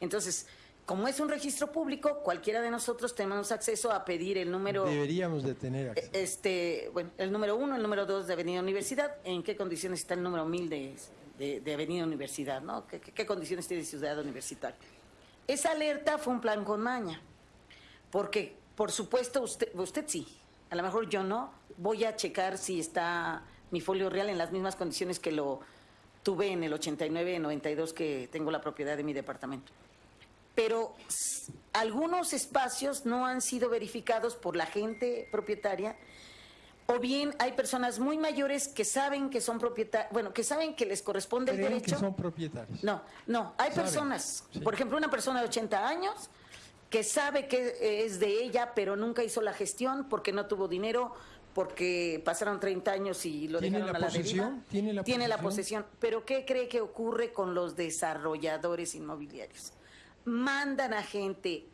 Entonces, como es un registro público, cualquiera de nosotros tenemos acceso a pedir el número... Deberíamos de tener acceso. Este, bueno, el número uno, el número dos de Avenida Universidad, en qué condiciones está el número mil de, de, de Avenida Universidad, ¿no? ¿Qué, qué, qué condiciones tiene Ciudad Universitaria? Esa alerta fue un plan con maña, porque, por supuesto, usted, usted sí, a lo mejor yo no, voy a checar si está mi folio real en las mismas condiciones que lo tuve en el 89-92 que tengo la propiedad de mi departamento pero algunos espacios no han sido verificados por la gente propietaria o bien hay personas muy mayores que saben que son propietarios, bueno, que saben que les corresponde el derecho. que son propietarios. No, no, hay saben, personas, sí. por ejemplo, una persona de 80 años que sabe que es de ella, pero nunca hizo la gestión porque no tuvo dinero, porque pasaron 30 años y lo dejaron la a la posesión? deriva. ¿Tiene la Tiene la posesión. Pero ¿qué cree que ocurre con los desarrolladores inmobiliarios? Mandan a gente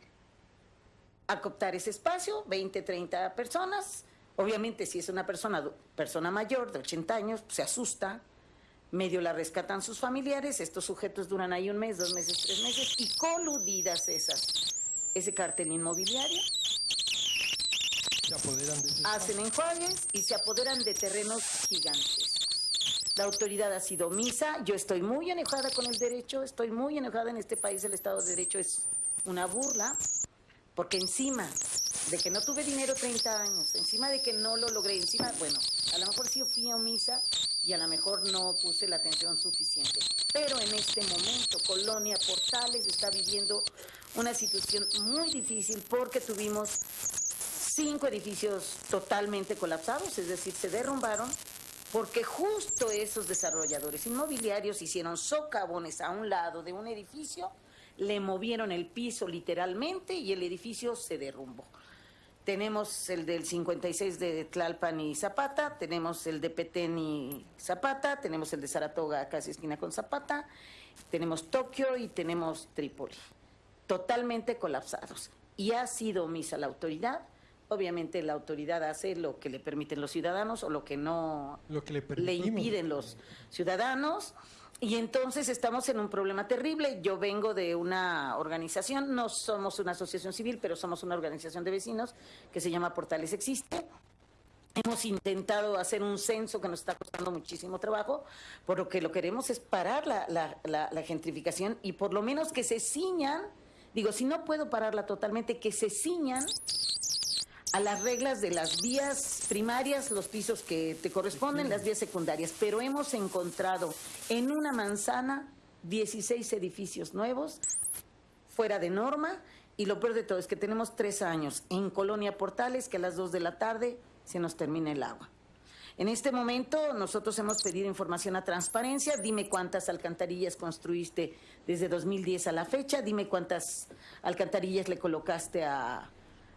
a cooptar ese espacio, 20, 30 personas. Obviamente, si es una persona, persona mayor de 80 años, se asusta, medio la rescatan sus familiares, estos sujetos duran ahí un mes, dos meses, tres meses, y coludidas esas, ese cartel inmobiliario, se apoderan de ese hacen enjuagues y se apoderan de terrenos gigantes. La autoridad ha sido omisa. Yo estoy muy enojada con el derecho, estoy muy enojada en este país. El Estado de Derecho es una burla, porque encima de que no tuve dinero 30 años, encima de que no lo logré, encima, bueno, a lo mejor sí fui omisa y a lo mejor no puse la atención suficiente. Pero en este momento, Colonia Portales está viviendo una situación muy difícil porque tuvimos cinco edificios totalmente colapsados, es decir, se derrumbaron porque justo esos desarrolladores inmobiliarios hicieron socavones a un lado de un edificio, le movieron el piso literalmente y el edificio se derrumbó. Tenemos el del 56 de Tlalpan y Zapata, tenemos el de Petén y Zapata, tenemos el de Saratoga, casi esquina con Zapata, tenemos Tokio y tenemos Trípoli, totalmente colapsados. Y ha sido omisa la autoridad obviamente la autoridad hace lo que le permiten los ciudadanos o lo que no lo que le, le, impiden los ciudadanos. Y entonces estamos en un problema terrible. Yo vengo de una organización, no somos una asociación civil, pero somos una organización de vecinos que se llama Portales Existe. Hemos intentado hacer un censo que nos está costando muchísimo trabajo, por lo que lo queremos es parar la, la, la, la gentrificación y por lo menos que se ciñan, digo, si no puedo pararla totalmente, que se ciñan a las reglas de las vías primarias, los pisos que te corresponden, las vías secundarias, pero hemos encontrado en una manzana 16 edificios nuevos fuera de norma y lo peor de todo es que tenemos tres años en Colonia Portales que a las 2 de la tarde se nos termina el agua. En este momento nosotros hemos pedido información a transparencia, dime cuántas alcantarillas construiste desde 2010 a la fecha, dime cuántas alcantarillas le colocaste a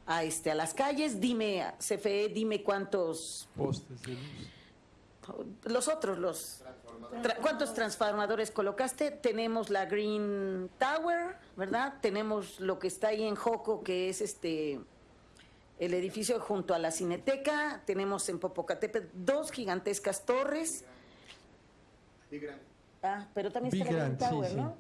a, este, a las calles. Dime, CFE, dime cuántos... Postes de luz. Los otros, los... Tra ¿Cuántos transformadores colocaste? Tenemos la Green Tower, ¿verdad? Tenemos lo que está ahí en Joco, que es este el edificio junto a la Cineteca. Tenemos en Popocatépetl dos gigantescas torres. Ah, pero también Big está la Green Grand, Tower, sí, ¿no?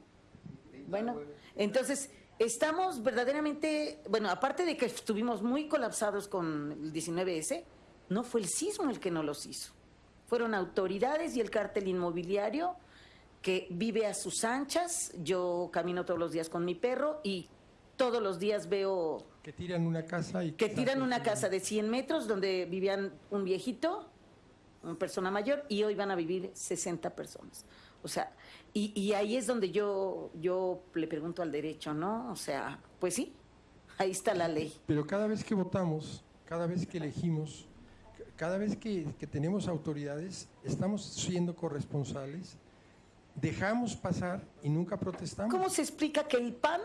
Bueno, entonces estamos verdaderamente, bueno, aparte de que estuvimos muy colapsados con el 19S, no fue el sismo el que no los hizo. Fueron autoridades y el cártel inmobiliario que vive a sus anchas. Yo camino todos los días con mi perro y todos los días veo Que tiran una casa y... que tiran una casa de 100 metros donde vivían un viejito, una persona mayor, y hoy van a vivir 60 personas. O sea, y, y, ahí es donde yo, yo le pregunto al derecho, ¿no? O sea, pues sí, ahí está la ley. Pero cada vez que votamos, cada vez que elegimos, cada vez que, que tenemos autoridades, estamos siendo corresponsales, dejamos pasar y nunca protestamos. ¿Cómo se explica que el PAN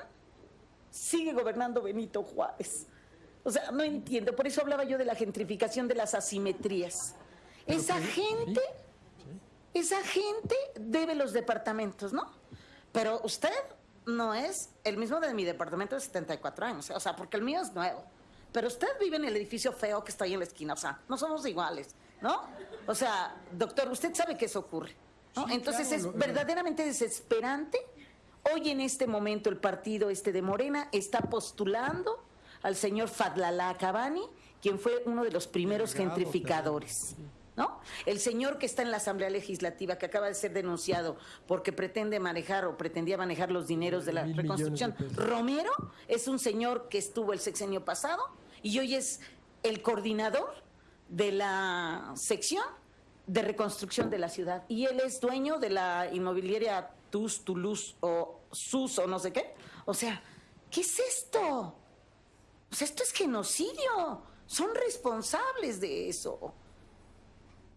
sigue gobernando Benito Juárez? O sea, no entiendo. Por eso hablaba yo de la gentrificación de las asimetrías. Pero Esa que- gente... sí. Esa gente debe los departamentos, ¿no? Pero usted no es el mismo de mi departamento de 74 años, o sea, porque el mío es nuevo. Pero usted vive en el edificio feo que está ahí en la esquina, o sea, no somos iguales, ¿no? O sea, doctor, usted sabe que eso ocurre, ¿no? Sí, Entonces claro, es verdaderamente desesperante Hoy en este momento el partido este de Morena está postulando al señor Fadlalá Cabani, quien fue uno de los primeros gentrificadores. ¿No? El señor que está en la Asamblea Legislativa, que acaba de ser denunciado porque pretende manejar o pretendía manejar los dineros de la Mil millones de reconstrucción. Romero es un señor que estuvo el sexenio pasado y hoy es el coordinador de la sección de reconstrucción de la ciudad. Y él es dueño de la inmobiliaria TUS, Toulouse o SUS o no sé qué. O sea, ¿qué es esto? O sea, esto es genocidio. Son responsables de eso.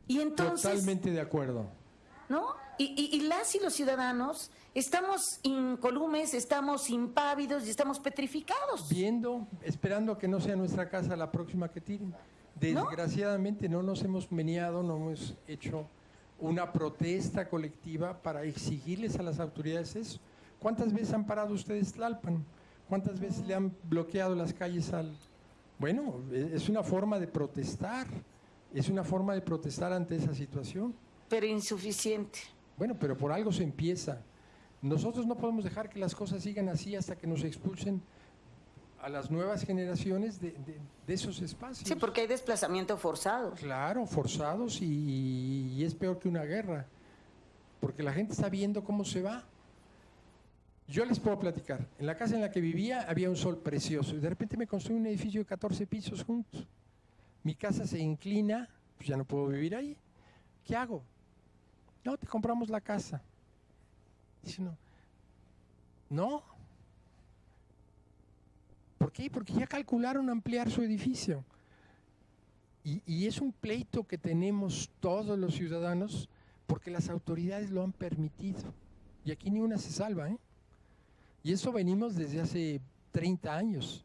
Y entonces... Totalmente de acuerdo. ¿no? Y, y- y las y los ciudadanos estamos incolumes, estamos impávidos y estamos petrificados. Viendo, esperando que no sea nuestra casa la próxima que tiren. Desgraciadamente no nos hemos meneado, no hemos hecho una protesta colectiva para exigirles a las autoridades eso. ¿Cuántas veces han parado ustedes Tlalpan? ¿Cuántas veces le han bloqueado las calles al... Bueno, es una forma de protestar, es una forma de protestar ante esa situación. Pero insuficiente. Bueno, pero por algo se empieza. Nosotros no podemos dejar que las cosas sigan así hasta que nos expulsen a las nuevas generaciones de, de- de esos espacios. Sí, porque hay desplazamiento forzado. Claro, forzados y, y es peor que una guerra, porque la gente está viendo cómo se va. Yo les puedo platicar, en la casa en la que vivía había un sol precioso y de repente me construí un edificio de 14 pisos juntos. Mi casa se inclina, pues ya no puedo vivir ahí. ¿Qué hago? No, te compramos la casa. Dice, no. No. ¿Por qué? Porque ya calcularon ampliar su edificio. Y, y es un pleito que tenemos todos los ciudadanos porque las autoridades lo han permitido. Y aquí ni una se salva, ¿eh? Y eso venimos desde hace 30 años,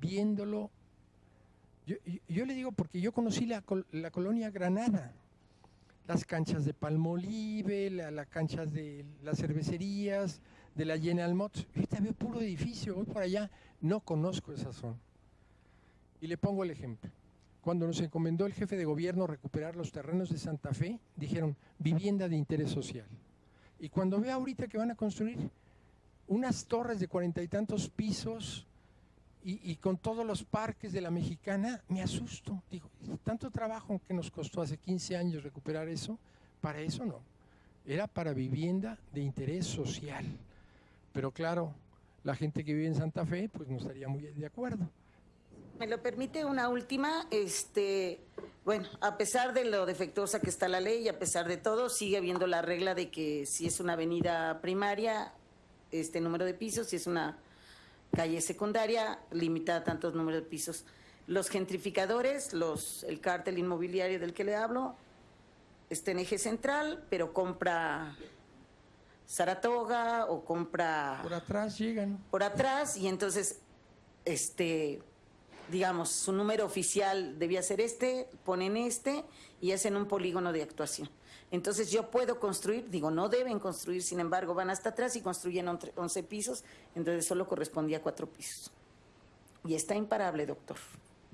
viéndolo. Yo, yo- yo le digo porque yo conocí la, la colonia Granada, las canchas de Palmolive, la, la canchas de las cervecerías, de la General Motors. Ahorita veo puro edificio, voy por allá, no conozco esa zona. Y le pongo el ejemplo. Cuando nos encomendó el jefe de gobierno recuperar los terrenos de Santa Fe, dijeron vivienda de interés social. Y cuando veo ahorita que van a construir unas torres de cuarenta y tantos pisos y, con todos los parques de la mexicana, me asusto. Digo, tanto trabajo que nos costó hace 15 años recuperar eso, para eso no. Era para vivienda de interés social. Pero claro, la gente que vive en Santa Fe, pues no estaría muy de acuerdo. ¿Me lo permite una última? Este, bueno, a pesar de lo defectuosa que está la ley y a pesar de todo, sigue habiendo la regla de que si es una avenida primaria, este número de pisos, si es una calle secundaria, limita a tantos números de pisos. Los gentrificadores, los, el cártel inmobiliario del que le hablo, está en eje central, pero compra Saratoga o compra Por atrás llegan. por atrás y entonces, este, digamos, su número oficial debía ser este, ponen este y hacen un polígono de actuación. Entonces yo puedo construir, digo, no deben construir, sin embargo, van hasta atrás y construyen ontre- 11 pisos, entonces solo correspondía a cuatro pisos. Y está imparable, doctor.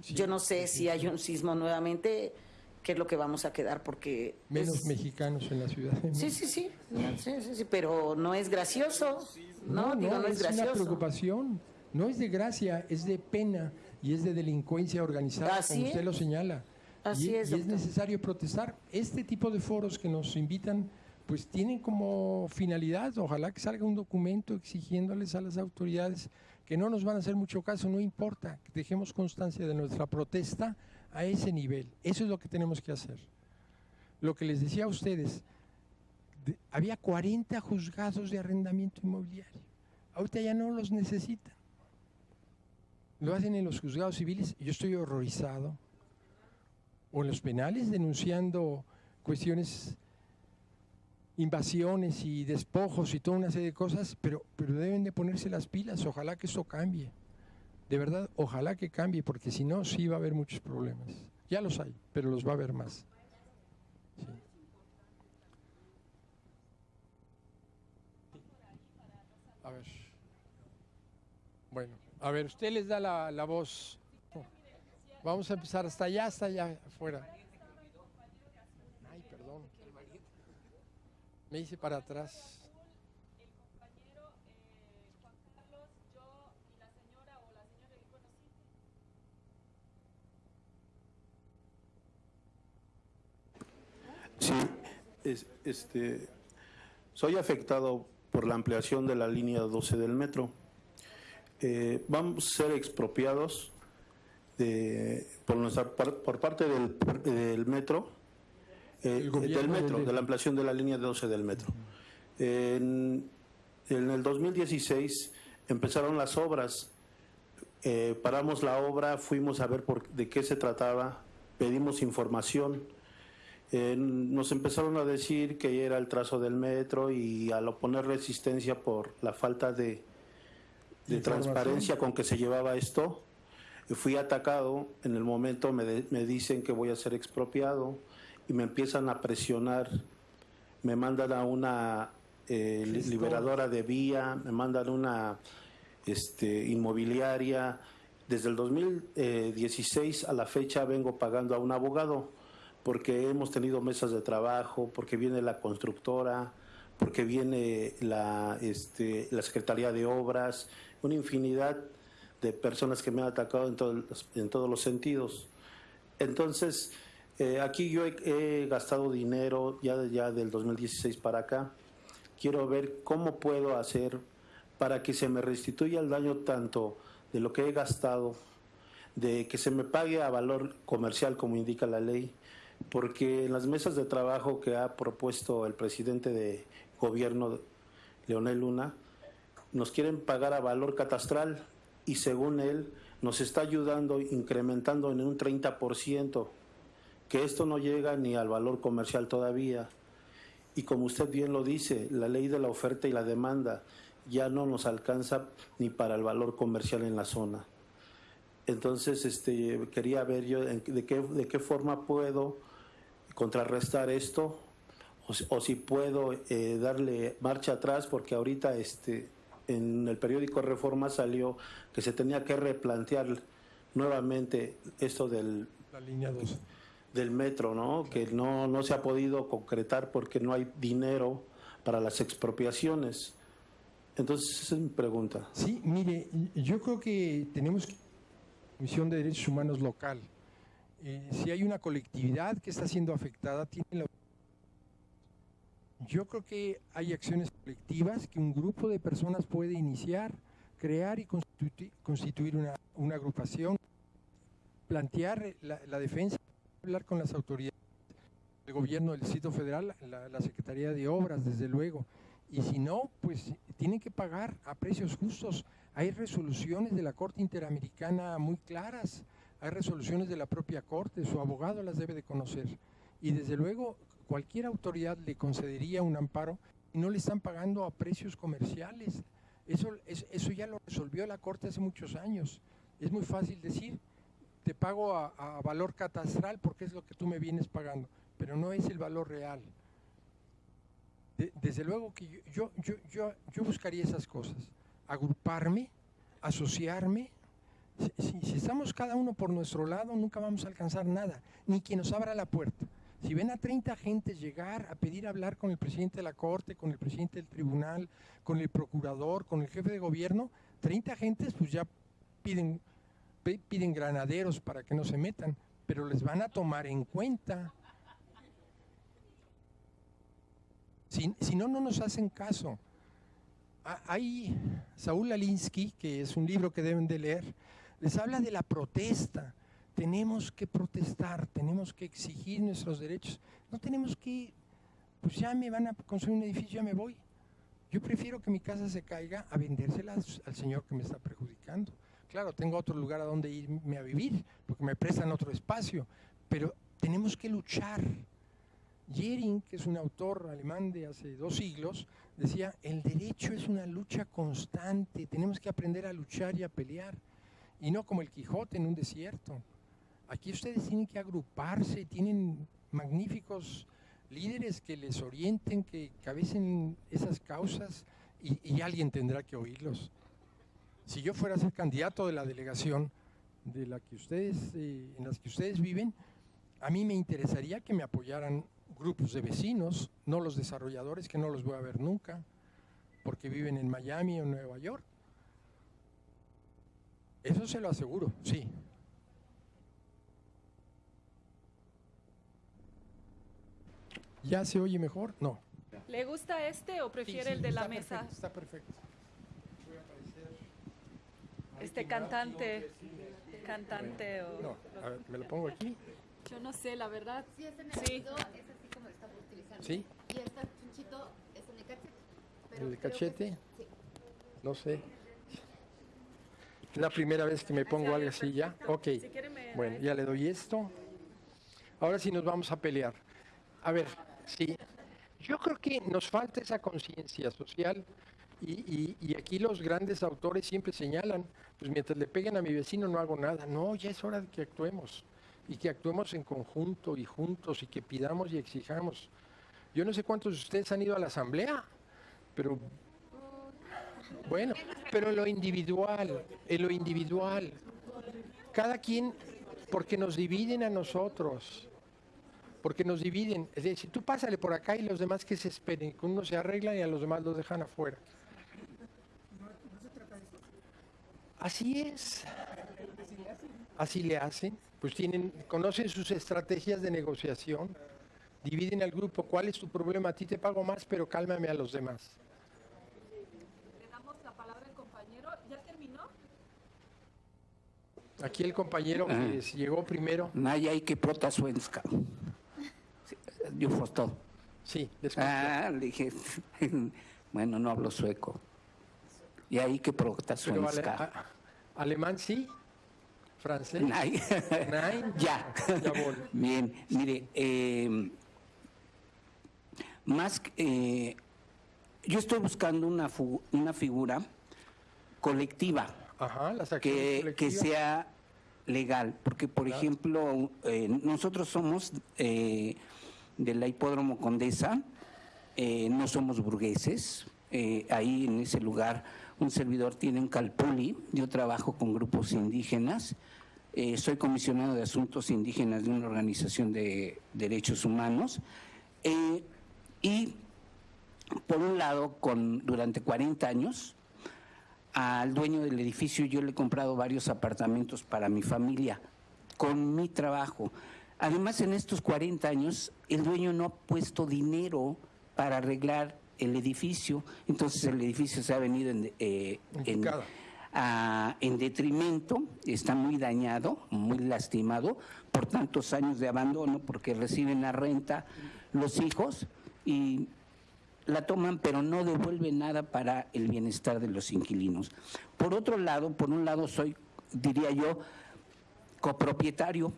Sí, yo no sé sí, si hay un sismo nuevamente, qué es lo que vamos a quedar, porque... Menos es- mexicanos en la ciudad. ¿no? Sí, sí, sí, no, sí, sí, sí, pero no es gracioso. No, digo, no, es, una gracioso. preocupación. No es de gracia, es de pena y es de delincuencia organizada, Así como usted es. lo señala. Así y, es, y es doctor. necesario protestar. Este tipo de foros que nos invitan, pues tienen como finalidad, ojalá que salga un documento exigiéndoles a las autoridades que no nos van a hacer mucho caso, no importa, que dejemos constancia de nuestra protesta a ese nivel. Eso es lo que tenemos que hacer. Lo que les decía a ustedes, de- había 40 juzgados de arrendamiento inmobiliario. Ahorita ya no los necesitan. Lo hacen en los juzgados civiles yo estoy horrorizado. O en los penales denunciando cuestiones, invasiones y despojos y toda una serie de cosas, pero, pero deben de ponerse las pilas. Ojalá que esto cambie. De verdad, ojalá que cambie, porque si no, sí va a haber muchos problemas. Ya los hay, pero los va a haber más. Sí. A ver. Bueno, a ver, usted les da la, la voz. Vamos a empezar hasta allá, hasta allá afuera. Ay, perdón. Me hice para atrás. Sí, es, este, soy afectado por la ampliación de la línea 12 del metro. Eh, vamos a ser expropiados de- por, nuestra, par- por parte del, del metro, eh, gobierno del metro, de la ampliación de la línea 12 del metro. En, en el 2016 empezaron las obras eh, paramos la obra, fuimos a ver por, de qué se trataba, pedimos información. Eh, nos empezaron a decir que era el trazo del metro y al oponer resistencia por la falta de, de transparencia con que se llevaba esto, fui atacado. En el momento me, de- me dicen que voy a ser expropiado y me empiezan a presionar. Me mandan a una eh, liberadora de vía, me mandan una este, inmobiliaria. Desde el 2016 a la fecha vengo pagando a un abogado porque hemos tenido mesas de trabajo, porque viene la constructora, porque viene la, este, la Secretaría de Obras, una infinidad de personas que me han atacado en, todos los- en todos los sentidos. Entonces, eh, aquí yo he, he gastado dinero ya, ya del 2016 para acá. Quiero ver cómo puedo hacer para que se me restituya el daño tanto de lo que he gastado, de que se me pague a valor comercial como indica la ley, porque en las mesas de trabajo que ha propuesto el presidente de gobierno, Leonel Luna, nos quieren pagar a valor catastral y según él nos está ayudando incrementando en un 30%, que esto no llega ni al valor comercial todavía. Y como usted bien lo dice, la ley de la oferta y la demanda ya no nos alcanza ni para el valor comercial en la zona. Entonces, este, quería ver yo de qué, de qué forma puedo contrarrestar esto o si puedo eh, darle marcha atrás, porque ahorita este, en el periódico Reforma salió que se tenía que replantear nuevamente esto del, La línea 12. del metro, ¿no? Que no, no se ha podido concretar porque no hay dinero para las expropiaciones. Entonces, esa es mi pregunta. Sí, mire, yo creo que tenemos Comisión de Derechos Humanos local. Eh, si hay una colectividad que está siendo afectada, tiene la... Yo creo que hay acciones colectivas que un grupo de personas puede iniciar, crear y constitu- constituir una, agrupación, plantear la, defensa, hablar con las autoridades del gobierno del Distrito Federal, la, la Secretaría de Obras, desde luego. Y si no, pues tienen que pagar a precios justos. Hay resoluciones de la Corte Interamericana muy claras, hay resoluciones de la propia Corte, su abogado las debe de conocer. Y desde luego, cualquier autoridad le concedería un amparo y no le están pagando a precios comerciales. Eso, es- eso ya lo resolvió la Corte hace muchos años. Es muy fácil decir, te pago a, valor catastral porque es lo que tú me vienes pagando, pero no es el valor real. De- desde luego que yo, yo, yo, yo, buscaría esas cosas, agruparme, asociarme. Si estamos cada uno por nuestro lado, nunca vamos a alcanzar nada, ni quien nos abra la puerta. Si ven a 30 gentes llegar a pedir hablar con el presidente de la Corte, con el presidente del tribunal, con el procurador, con el jefe de gobierno, 30 gentes pues ya piden, piden granaderos para que no se metan, pero les van a tomar en cuenta. Si, si no, no nos hacen caso. Ha- Hay Saúl Alinsky, que es un libro que deben de leer, les habla de la protesta. Tenemos que protestar, tenemos que exigir nuestros derechos. No tenemos que, pues ya me van a construir un edificio, ya me voy. Yo prefiero que mi casa se caiga a vendérsela al señor que me está perjudicando. Claro, tengo otro lugar a donde irme a vivir, porque me prestan otro espacio, pero tenemos que luchar. Jering, que es un autor alemán de hace dos siglos, decía, el derecho es una lucha constante, tenemos que aprender a luchar y a pelear, y no como el Quijote en un desierto. Aquí ustedes tienen que agruparse, tienen magníficos líderes que les orienten, que cabecen esas causas, y, alguien tendrá que oírlos. Si yo fuera a ser candidato de la delegación de la que ustedes, eh, en las que ustedes viven, a mí me interesaría que me apoyaran grupos de vecinos, no los desarrolladores que no los voy a ver nunca, porque viven en Miami o Nueva York. Eso se lo aseguro, sí. ¿Ya se oye mejor? No. ¿Le gusta este o prefiere Sí, sí, el de la está mesa? perfecto, está perfecto. Este cantante, cantante o... No, a ver, me lo pongo aquí. Yo no sé, la verdad. Sí, es en Sí. es así como lo estamos utilizando. ¿Sí? Y este chunchito es en el cachete. pero ¿El que cachete? sí. No sé. Es la primera vez que me pongo algo así ya. Ok. Si quiere me Bueno, ya le doy esto. Ahora sí nos vamos a pelear. A ver, sí. Yo creo que nos falta esa conciencia social y, y- aquí los grandes autores siempre señalan, pues mientras le peguen a mi vecino no hago nada. No, ya es hora de que actuemos y que actuemos en conjunto y juntos y que pidamos y exijamos. Yo no sé cuántos de ustedes han ido a la asamblea, pero bueno, pero en lo individual, en lo individual. Cada quien, porque nos dividen a nosotros. Porque nos dividen. Es decir, tú pásale por acá y los demás que se esperen, que uno se arregla y a los demás los dejan afuera. Así es. Así le hacen. Pues tienen, conocen sus estrategias de negociación. Dividen al grupo. ¿Cuál es tu problema? A ti te pago más, pero cálmame a los demás. Le damos la palabra al compañero. ¿Ya terminó? Aquí el compañero que llegó primero. Najajki prota svenska. Yo todo. Sí, escucho. Ah, le dije, bueno, no hablo sueco. Y ahí que prota Pero ale- svenska. a- alemán sí, francés. Nein. Nein. ya. Jawohl. Bien, mire, eh, más eh, yo estoy buscando una, una figura colectiva. Ajá, las que, que sea legal, porque por Claro. ejemplo, eh, nosotros somos eh, de la Hipódromo Condesa, eh, no somos burgueses, eh, ahí en ese lugar un servidor tiene un calpuli, yo trabajo con grupos indígenas, eh, soy comisionado de asuntos indígenas de una organización de derechos humanos, y por un lado, con, durante 40 años, al dueño del edificio yo le he comprado varios apartamentos para mi familia. Con mi trabajo. Además, en estos 40 años, el dueño no ha puesto dinero para arreglar el edificio, entonces el edificio se ha venido en, eh, En a- detrimento, está muy dañado, muy lastimado por tantos años de abandono, porque reciben la renta los hijos y la toman, pero no devuelven nada para el bienestar de los inquilinos. Por otro lado, por un lado soy, diría yo, copropietario,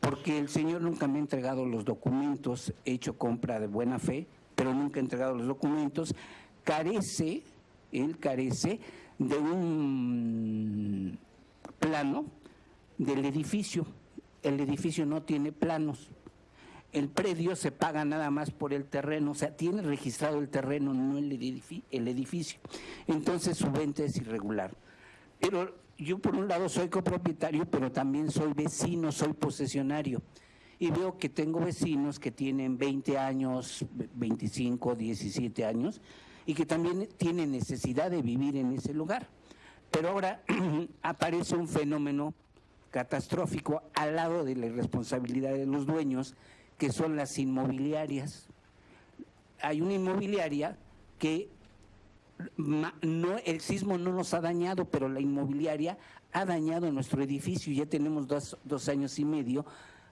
porque el señor nunca me ha entregado los documentos, he hecho compra de buena fe, pero nunca ha entregado los documentos, carece, él carece de un plano del edificio. El edificio no tiene planos. El predio se paga nada más por el terreno, o sea, tiene registrado el terreno, no el, edifi- el edificio. Entonces su venta es irregular. Pero yo por un lado soy copropietario, pero también soy vecino, soy posesionario. Y veo que tengo vecinos que tienen 20 años, 25, 17 años, y que también tienen necesidad de vivir en ese lugar. Pero ahora aparece un fenómeno catastrófico al lado de la irresponsabilidad de los dueños, que son las inmobiliarias. Hay una inmobiliaria que no, el sismo no nos ha dañado, pero la inmobiliaria ha dañado nuestro edificio. Ya tenemos dos, dos años y medio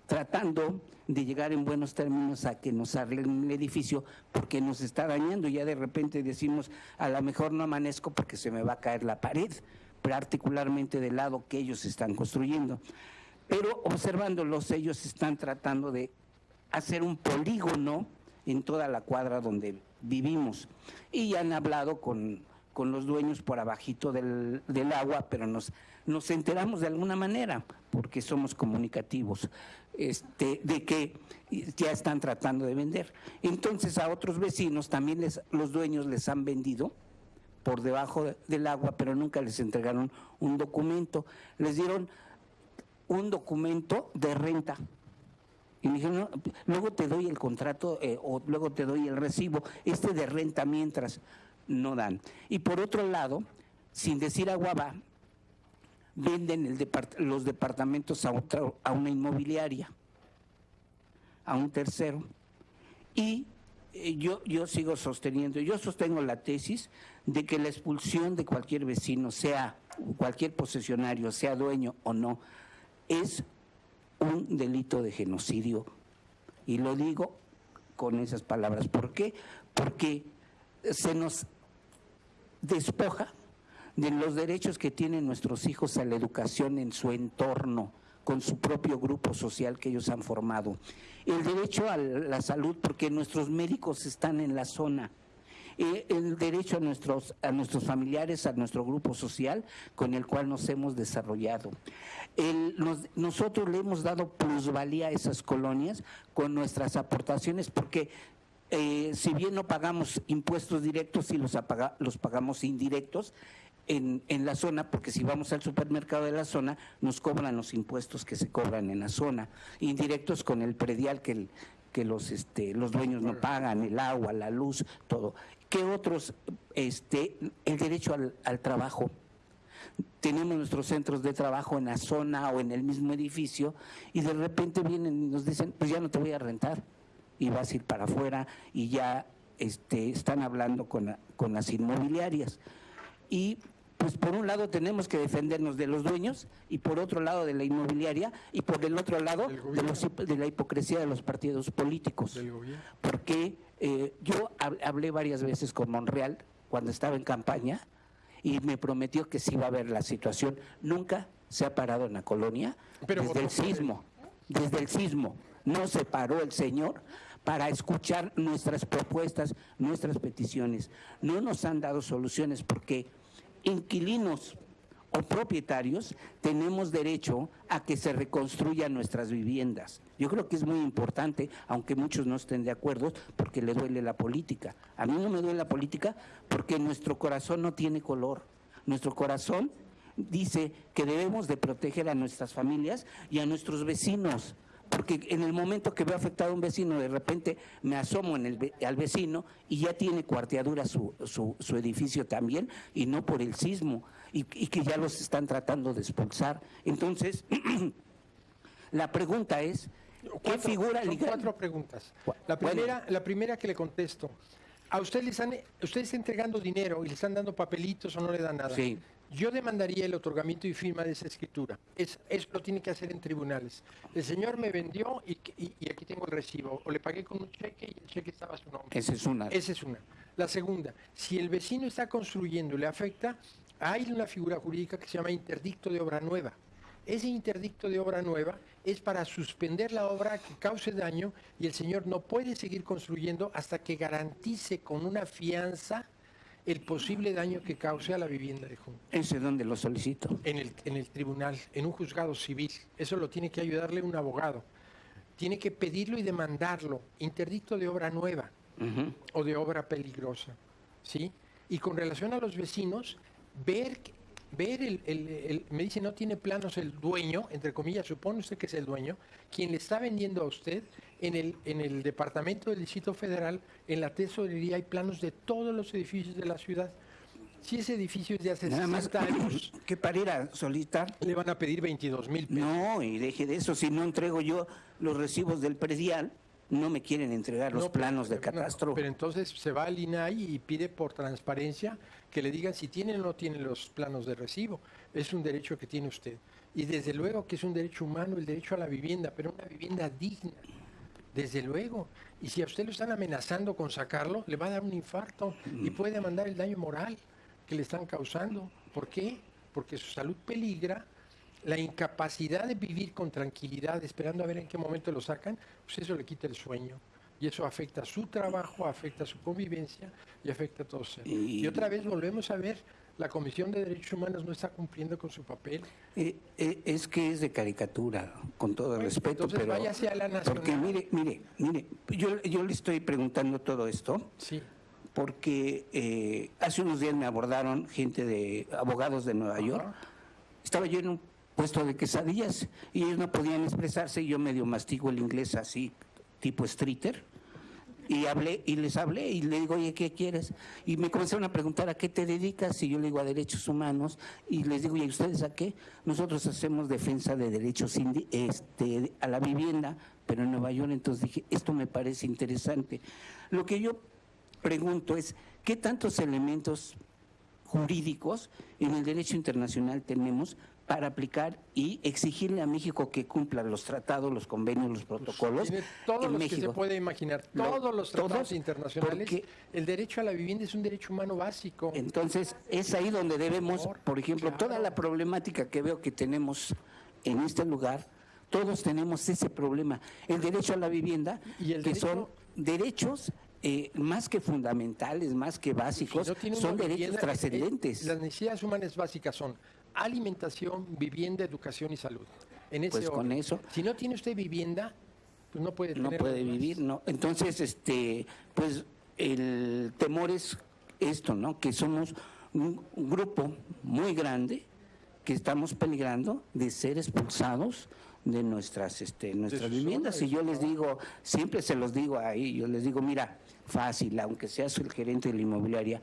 tratando de llegar en buenos términos a que nos arreglen el edificio porque nos está dañando. Ya de repente decimos, a lo mejor no amanezco porque se me va a caer la pared, particularmente del lado que ellos están construyendo. Pero observándolos, ellos están tratando de hacer un polígono en toda la cuadra donde vivimos. Y han hablado con, con los dueños por abajito del, del agua, pero nos, nos enteramos de alguna manera, porque somos comunicativos, este, de que ya están tratando de vender. Entonces a otros vecinos también les, los dueños les han vendido por debajo de- del agua, pero nunca les entregaron un documento. Les dieron un documento de renta. Y me dijeron, "No, luego te doy el contrato eh, o luego te doy el recibo, este de renta mientras no dan. Y por otro lado, sin decir agua va, venden los departamentos a, a una inmobiliaria, a un tercero. Y eh, yo, yo sigo sosteniendo, yo sostengo la tesis de que la expulsión de cualquier vecino, sea cualquier posesionario, sea dueño o no, es un delito de genocidio. Y lo digo con esas palabras. ¿Por qué? Porque se nos despoja de los derechos que tienen nuestros hijos a la educación en su entorno, con su propio grupo social que ellos han formado. El derecho a la salud, porque nuestros médicos están en la zona. Eh, el derecho a nuestros, a nuestros familiares, a nuestro grupo social con el cual nos hemos desarrollado. El- nos- nosotros le hemos dado plusvalía a esas colonias con nuestras aportaciones porque eh, si bien no pagamos impuestos directos, sí los, apaga- los pagamos indirectos en, en la zona, porque si vamos al supermercado de la zona, nos cobran los impuestos que se cobran en la zona, indirectos con el predial que, el- que los, este, los dueños no pagan, el agua, la luz, todo. ¿Qué otros? Este, el derecho al, al trabajo tenemos nuestros centros de trabajo en la zona o en el mismo edificio y de repente vienen y nos dicen, pues ya no te voy a rentar y vas a ir para afuera y ya este, están hablando con, la- con las inmobiliarias. Y pues por un lado tenemos que defendernos de los dueños y por otro lado de la inmobiliaria y por el otro lado de, los de la hipocresía de los partidos políticos Del gobierno. Eh, yo hab- hablé varias veces con Monreal cuando estaba en campaña y me prometió que sí iba a ver la situación. Nunca se ha parado en la colonia Pero desde el él. sismo, desde el sismo. No se paró el señor para escuchar nuestras propuestas, nuestras peticiones. No nos han dado soluciones porque inquilinos o propietarios tenemos derecho a que se reconstruyan nuestras viviendas. Yo creo que es muy importante, aunque muchos no estén de acuerdo, porque le duele la política. A mí no me duele la política porque nuestro corazón no tiene color. Nuestro corazón dice que debemos de proteger a nuestras familias y a nuestros vecinos. Porque en el momento que veo afectado a un vecino, de repente me asomo en el, al vecino y ya tiene cuarteadura su, su, su edificio también, y no por el sismo, y, y que ya los están tratando de expulsar. Entonces, la pregunta es, ¿qué Cuatro- figura son legal? cuatro preguntas. La bueno. primera, la primera que le contesto. A usted le están, usted está entregando dinero y le están dando papelitos o no le dan nada. Sí. Yo demandaría el otorgamiento y firma de esa escritura. Es, eso lo tiene que hacer en tribunales. El señor me vendió y, y- y aquí tengo el recibo. O le pagué con un cheque y el cheque estaba a su nombre. Esa es una. Esa es una. La segunda, si el vecino está construyendo y le afecta, hay una figura jurídica que se llama interdicto de obra nueva. Ese interdicto de obra nueva es para suspender la obra que cause daño y el señor no puede seguir construyendo hasta que garantice con una fianza el posible daño que cause a la vivienda de junto. Ese es donde lo solicito. En el, en el tribunal, en un juzgado civil. Eso lo tiene que ayudarle un abogado. Tiene que pedirlo y demandarlo. Interdicto de obra nueva o de obra peligrosa, ¿sí? Y con relación a los vecinos, ver, ver el, el- el- me dice no tiene planos el dueño, entre comillas, supone usted que es el dueño, quien le está vendiendo a usted en el, en el departamento del Distrito Federal, en la tesorería hay planos de todos los edificios de la ciudad. Si ese edificio es de hace Nada más 60 años, que para ir a solicitar le van a pedir 22 mil pesos. No, y deje de eso, si no entrego yo los recibos del predial, no me quieren entregar los No, pero- planos de no, catastro. pero entonces se va al INAI y pide por transparencia que le digan si tienen o no tienen los planos de recibo. Es un derecho que tiene usted. Y desde luego que es un derecho humano el derecho a la vivienda, pero una vivienda digna. Desde luego. Y si a usted lo están amenazando con sacarlo, le va a dar un infarto y puede demandar el daño moral que le están causando. ¿Por qué? Porque su salud peligra, la incapacidad de vivir con tranquilidad, esperando a ver en qué momento lo sacan, pues eso le quita el sueño. Y eso afecta su trabajo, afecta su convivencia y afecta a todos. Y- Y otra vez volvemos a ver, la Comisión de Derechos Humanos no está cumpliendo con su papel. Eh, eh, es que es de caricatura, con todo Bueno, respeto, entonces pero... váyase a la Porque nacional. mire, mire, mire, yo, yo le estoy preguntando todo esto Sí. porque eh, hace unos días me abordaron gente de abogados de Nueva York. Estaba yo en un puesto de quesadillas y ellos no podían expresarse y yo medio mastigo el inglés así, tipo streeter. Y hablé, y les hablé, y le digo, oye, ¿qué quieres? Y me comenzaron a preguntar, ¿a qué te dedicas? Y yo le digo, a derechos humanos. Y les digo, ¿y ustedes a qué? Nosotros hacemos defensa de derechos este, a la vivienda, pero en Nueva York. Entonces dije, esto me parece interesante. Lo que yo pregunto es, ¿qué tantos elementos jurídicos en el derecho internacional tenemos para aplicar y exigirle a México que cumpla los tratados, los convenios, los protocolos Tiene todos en los México. que se puede imaginar, todos los tratados todos, internacionales. porque- El derecho a la vivienda es un derecho humano básico. Entonces, es ahí donde debemos, por ejemplo, claro. toda la problemática que veo que tenemos en este lugar, todos tenemos ese problema. El derecho a la vivienda, Y el que derecho- son derechos eh, más que fundamentales, más que básicos, Si no tiene son derechos vivienda, eh, trascendentes. Las necesidades humanas básicas son alimentación, vivienda, educación y salud. En ese Pues con eso- Si no tiene usted vivienda, pues no puede no tener puede lo demás. vivir, no. Entonces, este, pues el temor es esto, ¿no? Que somos un, grupo muy grande que estamos peligrando de ser expulsados de nuestras, este, nuestras viviendas. Y yo les digo, siempre se los digo ahí, yo les digo, mira, fácil, aunque seas el gerente de la inmobiliaria,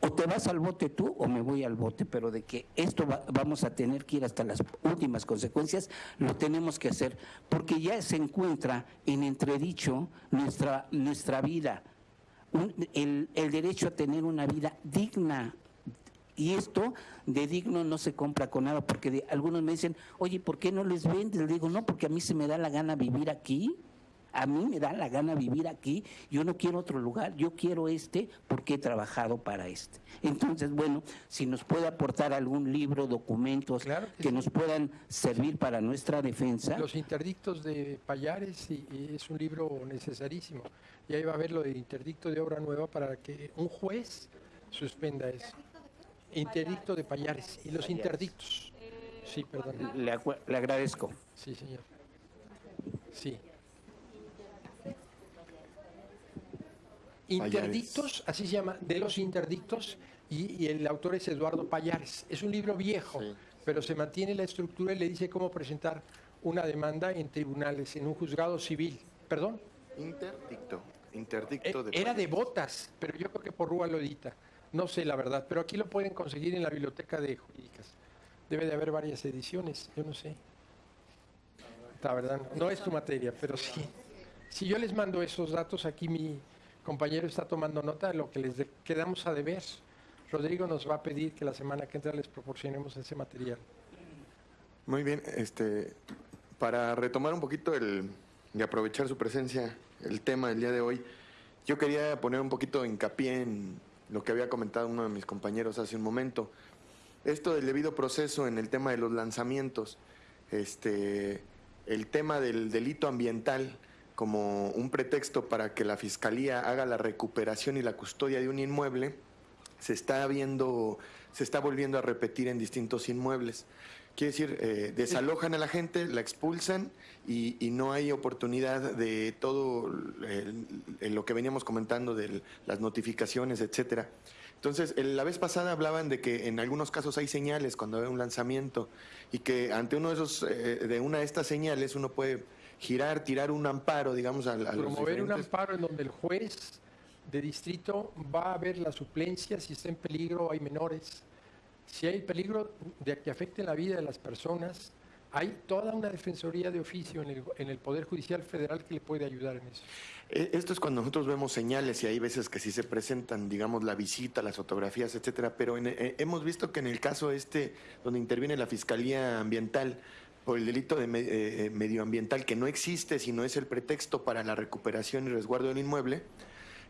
o te vas al bote tú o me voy al bote, pero de que esto va- vamos a tener que ir hasta las últimas consecuencias, lo tenemos que hacer, porque ya se encuentra en entredicho nuestra, nuestra vida, un- el, el derecho a tener una vida digna. Y esto de digno no se compra con nada, porque de- algunos me dicen, oye, ¿por qué no les vendes? Le digo, no, porque a mí se me da la gana vivir aquí. A mí me da la gana vivir aquí, yo no quiero otro lugar, yo quiero este porque he trabajado para este. Entonces, bueno, si nos puede aportar algún libro, documentos Claro que que sí. nos puedan servir para nuestra defensa. Los interdictos de Payares y, y es un libro necesarísimo. Y ahí va a haber lo de interdicto de obra nueva para que un juez suspenda eso. Interdicto de Payares y los interdictos. Sí, perdón. Le, le agradezco. Sí, señor. Sí. Interdictos, así se llama, de los interdictos, y, y el autor es Eduardo Payares. Es un libro viejo, pero se mantiene la estructura y le dice cómo presentar una demanda en tribunales, en un juzgado civil. ¿Perdón? Interdicto. Eh, Interdicto de Era de botas, pero yo creo que por Rúa lo edita. No sé la verdad, pero aquí lo pueden conseguir en la biblioteca de jurídicas. Debe de haber varias ediciones, yo no sé. La verdad, no es tu materia, pero sí. Si yo les mando esos datos, aquí mi compañero está tomando nota de lo que les quedamos a deber. Rodrigo nos va a pedir que la semana que entra les proporcionemos ese material. Muy bien, este, para retomar un poquito el, y aprovechar su presencia, el tema del día de hoy, yo quería poner un poquito de hincapié en lo que había comentado uno de mis compañeros hace un momento. Esto del debido proceso en el tema de los lanzamientos, este, el tema del delito ambiental como un pretexto para que la fiscalía haga la recuperación y la custodia de un inmueble, se está viendo, se está volviendo a repetir en distintos inmuebles. Quiere decir, eh, desalojan a la gente, la expulsan y, no hay oportunidad de todo lo que veníamos comentando de las notificaciones, etcétera. Entonces, la vez pasada hablaban de que en algunos casos hay señales cuando hay un lanzamiento y que ante uno de esos, eh, de una de estas señales, uno puede girar, tirar un amparo, digamos, a, a los Promover un diferentes- amparo en donde el juez de distrito va a ver la suplencia, si está en peligro, hay menores. Si hay peligro de que afecte la vida de las personas, hay toda una defensoría de oficio en el, en el Poder Judicial Federal que le puede ayudar en eso. Eh, Esto es cuando nosotros vemos señales y hay veces que sí se presentan, digamos, la visita, las fotografías, etcétera. Pero en- eh, hemos visto que en el caso este, donde interviene la Fiscalía Ambiental por el delito de eh, eh, medioambiental, que no existe, sino es el pretexto para la recuperación y resguardo del inmueble,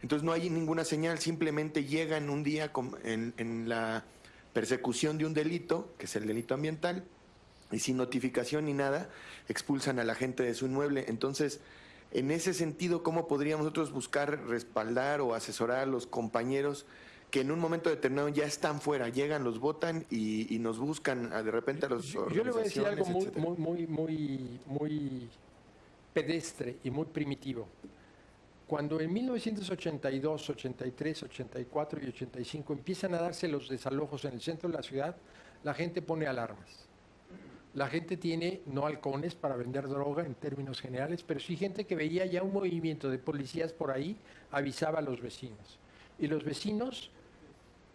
entonces no hay ninguna señal, simplemente llegan un día con- en, en la persecución de un delito, que es el delito ambiental, y sin notificación ni nada, expulsan a la gente de su inmueble. Entonces, en ese sentido, ¿cómo podríamos nosotros buscar respaldar o asesorar a los compañeros que en un momento determinado ya están fuera, llegan, los votan y, y nos buscan a- de repente a los Yo, yo le voy a decir algo muy, muy, muy, muy pedestre y muy primitivo. Cuando en 1982, 83, 84 y 85 empiezan a darse los desalojos en el centro de la ciudad, la gente pone alarmas. la gente tiene no halcones para vender droga en términos generales, pero sí gente que veía ya un movimiento de policías por ahí, avisaba a los vecinos. Y los vecinos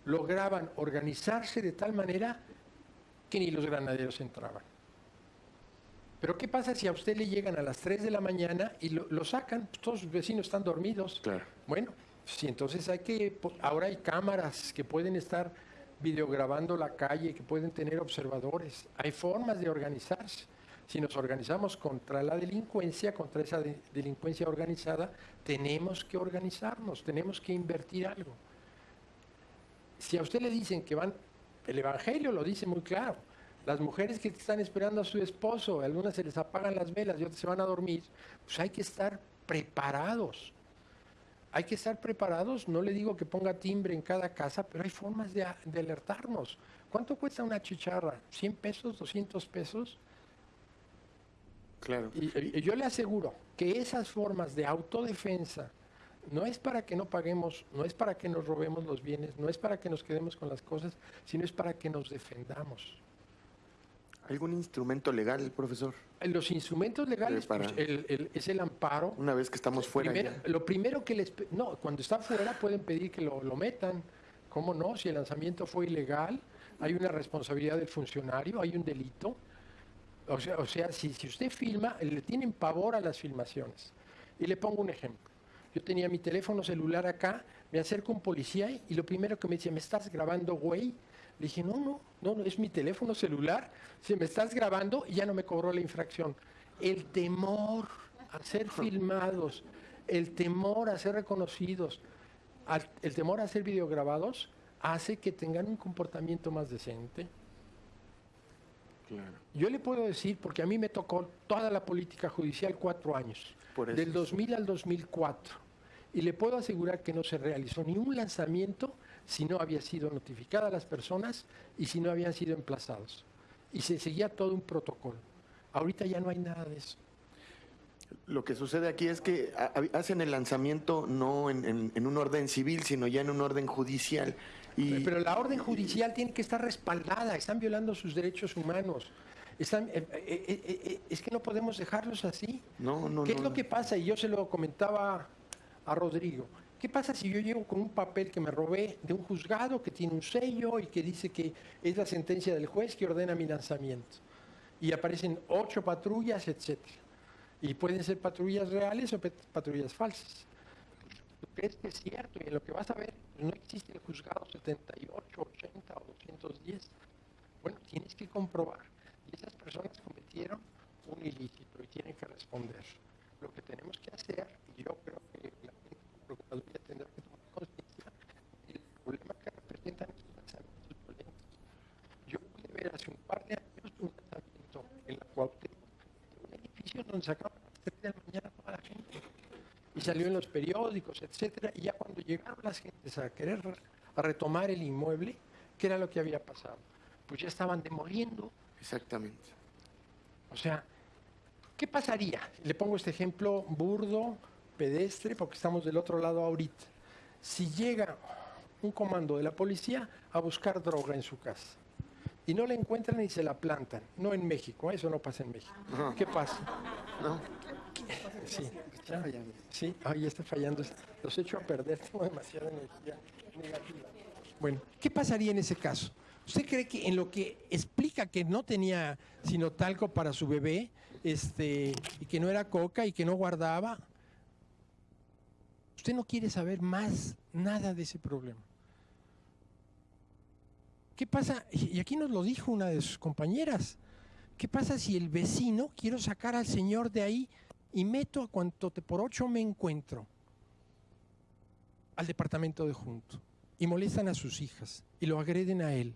lograban organizarse de tal manera que ni los granaderos entraban. Pero ¿qué pasa si a usted le llegan a las 3 de la mañana y lo, lo sacan? Todos sus vecinos están dormidos. Claro. Bueno, sí, entonces hay que, po- ahora hay cámaras que pueden estar videograbando la calle, que pueden tener observadores. Hay formas de organizarse. Si nos organizamos contra la delincuencia, contra esa de- delincuencia organizada, tenemos que organizarnos, tenemos que invertir algo. Si a usted le dicen que van, el Evangelio lo dice muy claro, las mujeres que están esperando a su esposo, algunas se les apagan las velas y otras se van a dormir, pues hay que estar preparados. Hay que estar preparados, no le digo que ponga timbre en cada casa, pero hay formas de, alertarnos. ¿Cuánto cuesta una chicharra? ¿100 pesos? ¿200 pesos? Claro. Y, y yo le aseguro que esas formas de autodefensa no es para que no paguemos, no es para que nos robemos los bienes, no es para que nos quedemos con las cosas, sino es para que nos defendamos. ¿Algún instrumento legal, profesor? Los instrumentos legales para- pues, el- el- es el amparo. Una vez que estamos fuera Primero- ya. lo primero que les... No, cuando está fuera pueden pedir que lo, lo metan. ¿Cómo no? Si el lanzamiento fue ilegal, hay una responsabilidad del funcionario, hay un delito. O sea, o sea si, si usted filma, le tienen pavor a las filmaciones. Y le pongo un ejemplo. Yo tenía mi teléfono celular acá, me acerco a un policía y lo primero que me dice, ¿me estás grabando, güey? Le dije, no, no, no, no, es mi teléfono celular. Si me estás grabando, y ya no me cobró la infracción. El temor a ser filmados, el temor a ser reconocidos, el temor a ser videograbados, hace que tengan un comportamiento más decente. Claro. Yo le puedo decir, porque a mí me tocó toda la política judicial cuatro años, Por eso del es. 2000 al 2004, y le puedo asegurar que no se realizó ni un lanzamiento si no había sido notificada a las personas y si no habían sido emplazados. Y se seguía todo un protocolo. Ahorita ya no hay nada de eso. Lo que sucede aquí es que ha- ha- hacen el lanzamiento no en, en- en un orden civil, sino ya en un orden judicial. Y Pero la orden judicial tiene que estar respaldada, están violando sus derechos humanos. Están, eh, eh, eh, es que no podemos dejarlos así. no, no, ¿Qué es no, lo que pasa? Y yo se lo comentaba a Rodrigo. ¿Qué pasa si yo llego con un papel que me robé de un juzgado que tiene un sello y que dice que es la sentencia del juez que ordena mi lanzamiento? Y aparecen ocho patrullas, etcétera. Y pueden ser patrullas reales o patrullas falsas. ¿Tú crees que es cierto? Y en lo que vas a ver, no existe el juzgado 78, 80 o 210. Bueno, tienes que comprobar. Y esas personas cometieron un ilícito y tienen que responder. Lo que tenemos que hacer, y yo creo que Procuraduría tendrá que tomar conciencia del problema que representan estos lanzamientos violentos. Yo pude ver hace un par de años un lanzamiento en la Cuauhtémoc, de un edificio donde sacaban a las 3 de la mañana toda la gente. Y salió en los periódicos, etcétera, y ya cuando llegaron las gentes a querer re- a retomar el inmueble, ¿qué era lo que había pasado? Pues ya estaban demoliendo. Exactamente. O sea, ¿qué pasaría? Le pongo este ejemplo burdo, pedestre, porque estamos del otro lado ahorita. Si llega un comando de la policía a buscar droga en su casa y no la encuentran y se la plantan, no en México, eso no pasa en México. ¿Qué pasa? No, Sí, ya, sí, ya está fallando. Los echo a perder, tengo demasiada energía negativa. Bueno, ¿qué pasaría en ese caso? ¿Usted cree que en lo que explica que no tenía sino talco para su bebé, este, y que no era coca y que no guardaba, usted no quiere saber más nada de ese problema? ¿Qué pasa? Y aquí nos lo dijo una de sus compañeras. ¿Qué pasa si el vecino quiero sacar al señor de ahí y meto a cuanto te por ocho me encuentro al departamento de junto y molestan a sus hijas y lo agreden a él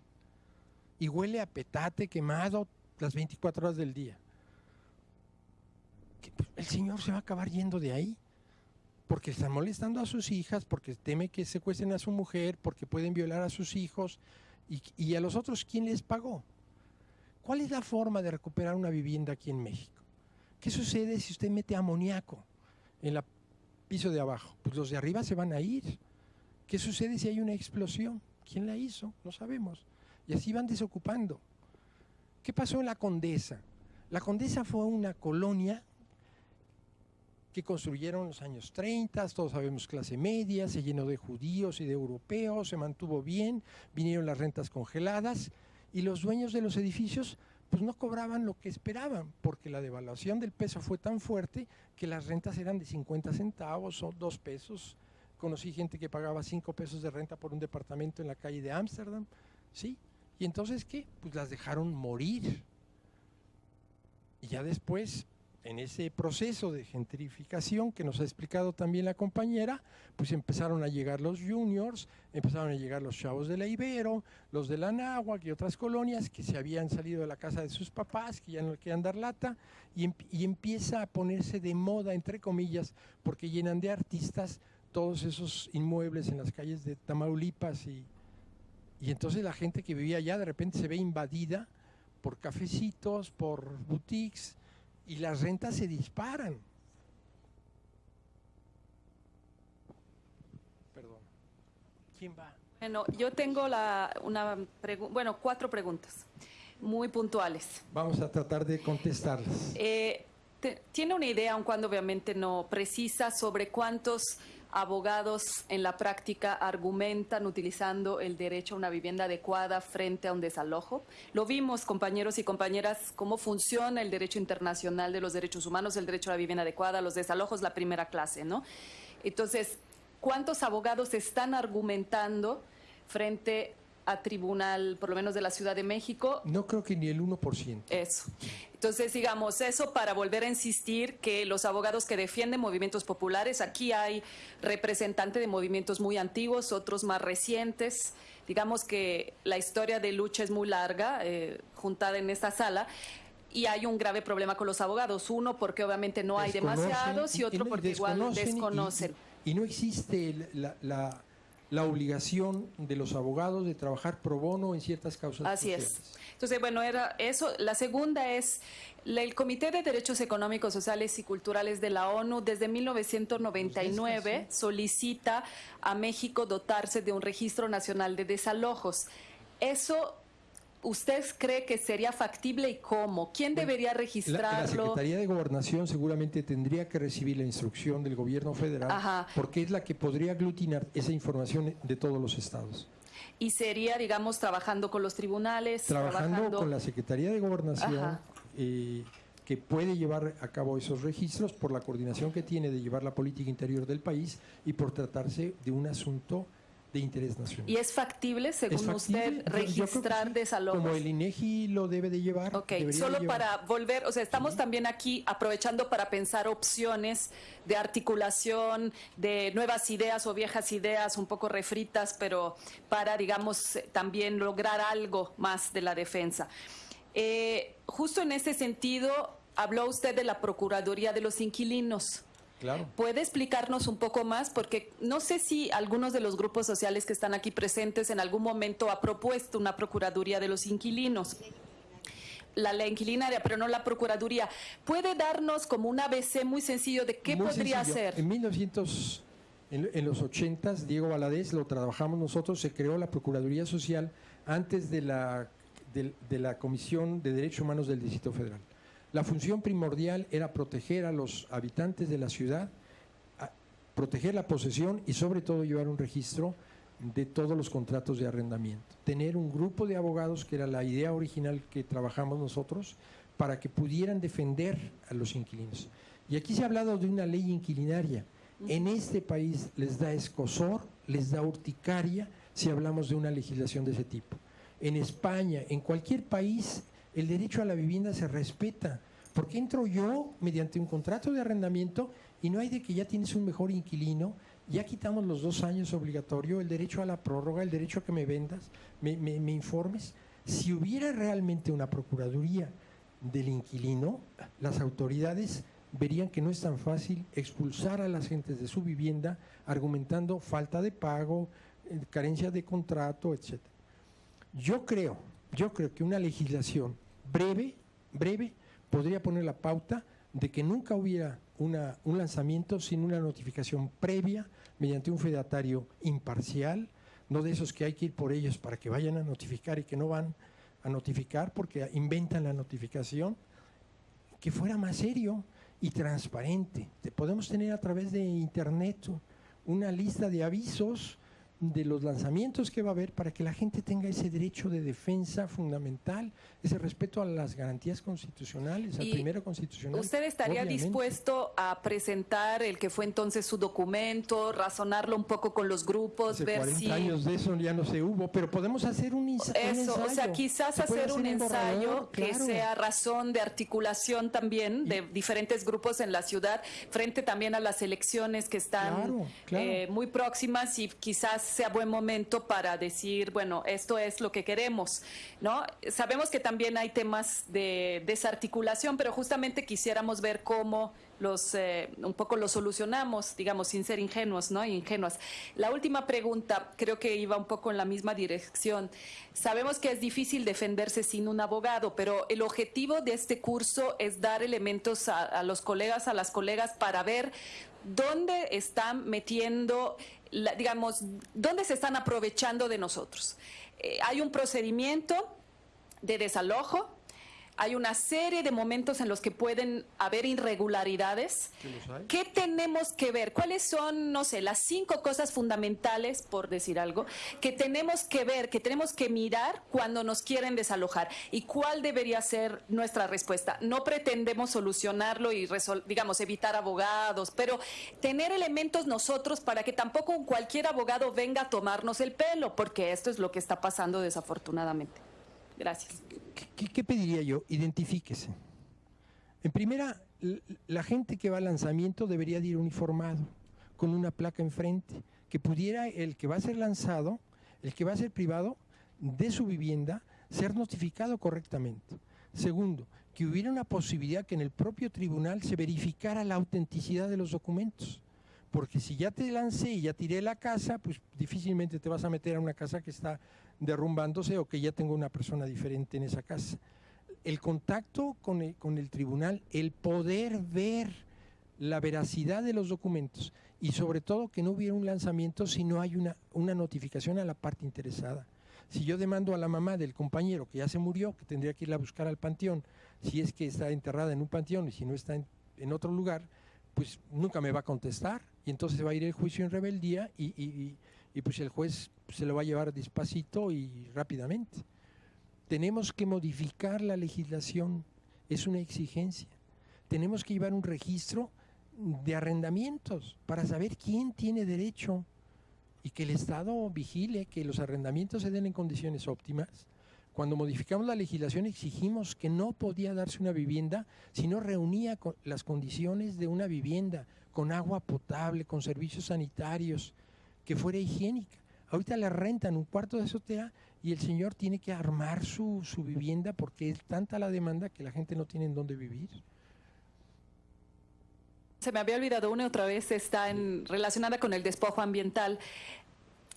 y huele a petate quemado las 24 horas del día? Pues, El señor se va a acabar yendo de ahí porque están molestando a sus hijas, porque teme que secuestren a su mujer, porque pueden violar a sus hijos y, y a los otros, ¿quién les pagó? ¿Cuál es la forma de recuperar una vivienda aquí en México? ¿Qué sucede si usted mete amoníaco en el piso de abajo? Pues los de arriba se van a ir. ¿Qué sucede si hay una explosión? ¿Quién la hizo? No sabemos. Y así van desocupando. ¿Qué pasó en la Condesa? La Condesa fue una colonia que construyeron en los años 30, todos sabemos clase media, se llenó de judíos y de europeos, se mantuvo bien, vinieron las rentas congeladas y los dueños de los edificios pues no cobraban lo que esperaban, porque la devaluación del peso fue tan fuerte que las rentas eran de 50 centavos o 2 pesos. Conocí gente que pagaba 5 pesos de renta por un departamento en la calle de Ámsterdam, ¿sí? Y entonces, ¿qué? Pues las dejaron morir. Y ya después, en ese proceso de gentrificación que nos ha explicado también la compañera, pues empezaron a llegar los juniors, empezaron a llegar los chavos de la Ibero, los de la Náhuac y otras colonias que se habían salido de la casa de sus papás, que ya no le querían dar lata, y, em- y empieza a ponerse de moda, entre comillas, porque llenan de artistas todos esos inmuebles en las calles de Tamaulipas y, y entonces la gente que vivía allá de repente se ve invadida por cafecitos, por boutiques, y las rentas se disparan. Perdón. ¿Quién va? Bueno, yo tengo la, una pregu- bueno, cuatro preguntas muy puntuales. Vamos a tratar de contestarlas. Eh, te- ¿Tiene una idea, aun cuando obviamente no precisa, sobre cuántos abogados en la práctica argumentan utilizando el derecho a una vivienda adecuada frente a un desalojo? Lo vimos, compañeros y compañeras, cómo funciona el derecho internacional de los derechos humanos, el derecho a la vivienda adecuada, los desalojos, la primera clase, ¿no? Entonces, ¿cuántos abogados están argumentando frente a tribunal, por lo menos de la Ciudad de México, No creo que ni el 1%. eso. Entonces, digamos, eso para volver a insistir que los abogados que defienden movimientos populares, aquí hay representantes de movimientos muy antiguos, otros más recientes. Digamos que la historia de lucha es muy larga, eh, juntada en esta sala. Y hay un grave problema con los abogados. Uno, porque obviamente no hay demasiados, y otro, porque igual desconocen y- desconocen. Y, y no existe la, la- la obligación de los abogados de trabajar pro bono en ciertas causas. Así es. Entonces, bueno, era eso. La segunda es la- el Comité de Derechos Económicos, Sociales y Culturales de la ONU desde 1999 solicita a México dotarse de un registro nacional de desalojos. Eso ¿Usted cree que sería factible y cómo? ¿Quién debería La, la registrarlo? Secretaría de Gobernación seguramente tendría que recibir la instrucción del gobierno federal Ajá. porque es la que podría aglutinar esa información de todos los estados. Y sería, digamos, trabajando con los tribunales, Trabajando con la Secretaría de Gobernación eh, que puede llevar a cabo esos registros por la coordinación que tiene de llevar la política interior del país y por tratarse de un asunto de interés nacional. ¿Y es factible, según ¿Es factible? usted, registrar sí. desalojos? Como el INEGI lo debe de llevar. Ok, solo llevar. para volver, o sea, estamos también aquí aprovechando para pensar opciones de articulación, de nuevas ideas o viejas ideas un poco refritas, pero para, digamos, también lograr algo más de la defensa. Eh, justo en ese sentido, habló usted de la Procuraduría de los Inquilinos. Claro. ¿Puede explicarnos un poco más? Porque no sé si algunos de los grupos sociales que están aquí presentes en algún momento ha propuesto una Procuraduría de los Inquilinos. La ley inquilinaria, pero no la Procuraduría. ¿Puede darnos como un ABC muy sencillo de qué Muy podría sencillo. ser? En 1900, en, en los 80, Diego Valadez, lo trabajamos nosotros, se creó la Procuraduría Social antes de la, de, de la Comisión de Derechos Humanos del Distrito Federal. La función primordial era proteger a los habitantes de la ciudad, proteger la posesión y sobre todo llevar un registro de todos los contratos de arrendamiento. Tener un grupo de abogados, que era la idea original que trabajamos nosotros, para que pudieran defender a los inquilinos. Y aquí se ha hablado de una ley inquilinaria. En este país les da escosor, les da urticaria si hablamos de una legislación de ese tipo. En España, en cualquier país, el derecho a la vivienda se respeta. ¿Por qué entro yo mediante un contrato de arrendamiento y no hay de que ya tienes un mejor inquilino? Ya quitamos los dos años obligatorio, el derecho a la prórroga, el derecho a que me vendas, me informes. Si hubiera realmente una procuraduría del inquilino, las autoridades verían que no es tan fácil expulsar a las gentes de su vivienda argumentando falta de pago, eh, carencia de contrato, etc. Yo creo, yo creo que una legislación breve, breve, podría poner la pauta de que nunca hubiera una- un lanzamiento sin una notificación previa mediante un fedatario imparcial, no de esos que hay que ir por ellos para que vayan a notificar y que no van a notificar porque inventan la notificación, que fuera más serio y transparente. Te podemos tener a través de internet una lista de avisos de los lanzamientos que va a haber para que la gente tenga ese derecho de defensa fundamental, ese respeto a las garantías constitucionales, al Y primero constitucional. ¿Usted estaría obviamente. dispuesto a presentar el que fue entonces su documento, razonarlo un poco con los grupos, Hace ver 40 si... años de eso ya no se hubo, pero podemos hacer un, ensa- un Eso, o sea, ensayo. quizás puede hacer un borrador, ensayo que claro. sea razón de articulación también de diferentes grupos en la ciudad, frente también a las elecciones que están Claro, claro. eh, muy próximas y quizás sea buen momento para decir, bueno, esto es lo que queremos, ¿no? Sabemos que también hay temas de desarticulación, pero justamente quisiéramos ver cómo los eh, un poco los solucionamos, digamos, sin ser ingenuos, ¿no? Ingenuas. La última pregunta creo que iba un poco en la misma dirección. Sabemos que es difícil defenderse sin un abogado, pero el objetivo de este curso es dar elementos a, a los colegas, a las colegas, para ver dónde están metiendo, la- digamos, dónde se están aprovechando de nosotros. Eh, hay un procedimiento de desalojo. Hay una serie de momentos en los que pueden haber irregularidades. ¿Qué tenemos que ver? ¿Cuáles son, no sé, las cinco cosas fundamentales, por decir algo, que tenemos que ver, que tenemos que mirar cuando nos quieren desalojar? ¿Y cuál debería ser nuestra respuesta? No pretendemos solucionarlo y, digamos, evitar abogados, pero tener elementos nosotros para que tampoco cualquier abogado venga a tomarnos el pelo, porque esto es lo que está pasando desafortunadamente. Gracias. ¿Qué, pediría yo? Identifíquese. En primera, la gente que va al lanzamiento debería de ir uniformado, con una placa enfrente, que pudiera el que va a ser lanzado, el que va a ser privado de su vivienda, ser notificado correctamente. Segundo, que hubiera una posibilidad que en el propio tribunal se verificara la autenticidad de los documentos. Porque si ya te lancé y ya tiré la casa, pues difícilmente te vas a meter a una casa que está derrumbándose o que ya tengo una persona diferente en esa casa. El contacto con el, con el tribunal, el poder ver la veracidad de los documentos y sobre todo que no hubiera un lanzamiento si no hay una, una notificación a la parte interesada. Si yo demando a la mamá del compañero que ya se murió, que tendría que irla a buscar al panteón, si es que está enterrada en un panteón y si no está en, otro lugar, pues nunca me va a contestar y entonces va a ir el juicio en rebeldía y- y- y, pues el juez se lo va a llevar despacito y rápidamente. Tenemos que modificar la legislación, es una exigencia. Tenemos que llevar un registro de arrendamientos para saber quién tiene derecho y que el Estado vigile que los arrendamientos se den en condiciones óptimas. Cuando modificamos la legislación exigimos que no podía darse una vivienda si no reunía las condiciones de una vivienda, con agua potable, con servicios sanitarios, que fuera higiénica. Ahorita le rentan un cuarto de azotea y el señor tiene que armar su, su vivienda porque es tanta la demanda que la gente no tiene en dónde vivir. Se me había olvidado una y otra vez, está en, relacionada con el despojo ambiental.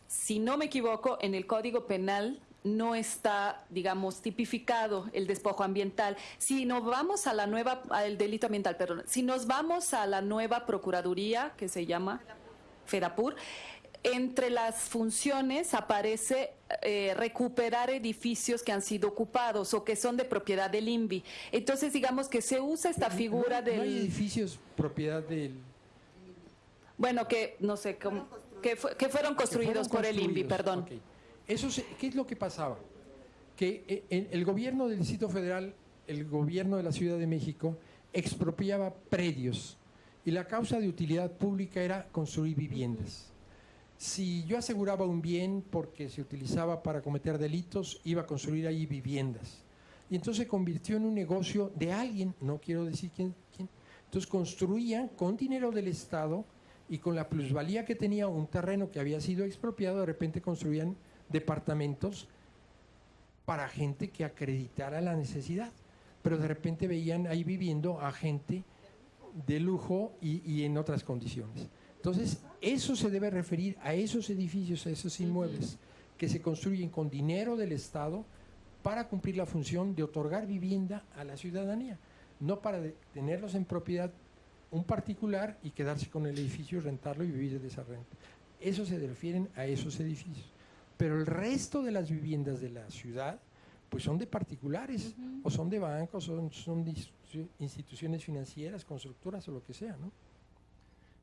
Si no me equivoco, en el Código Penal no está, digamos, tipificado el despojo ambiental. Si nos vamos a la nueva, al delito ambiental, perdón, si nos vamos a la nueva Procuraduría, que se llama FEDAPUR, entre las funciones aparece eh, recuperar edificios que han sido ocupados o que son de propiedad del INVI. Entonces, digamos que se usa esta No- figura no, hay- no hay del... edificios propiedad del... Bueno, que no sé, cómo- que, fue- que fueron construidos que fueron por el INVI, perdón. Eso se- ¿Qué es lo que pasaba? Que eh, el, el gobierno del Distrito Federal, el gobierno de la Ciudad de México, expropiaba predios y la causa de utilidad pública era construir viviendas. Si yo aseguraba un bien porque se utilizaba para cometer delitos, iba a construir ahí viviendas. Y entonces se convirtió en un negocio de alguien, no quiero decir quién. Entonces construían con dinero del Estado y con la plusvalía que tenía un terreno que había sido expropiado, de repente construían departamentos para gente que acreditara la necesidad. Pero de repente veían ahí viviendo a gente de lujo y en otras condiciones. Entonces, eso se debe referir a esos edificios, a esos inmuebles que se construyen con dinero del Estado para cumplir la función de otorgar vivienda a la ciudadanía, no para tenerlos en propiedad un particular y quedarse con el edificio y rentarlo y vivir de esa renta. Eso se refieren a esos edificios. Pero el resto de las viviendas de la ciudad pues son de particulares, o son de bancos, son, son de institu- instituciones financieras, constructoras o lo que sea, ¿no?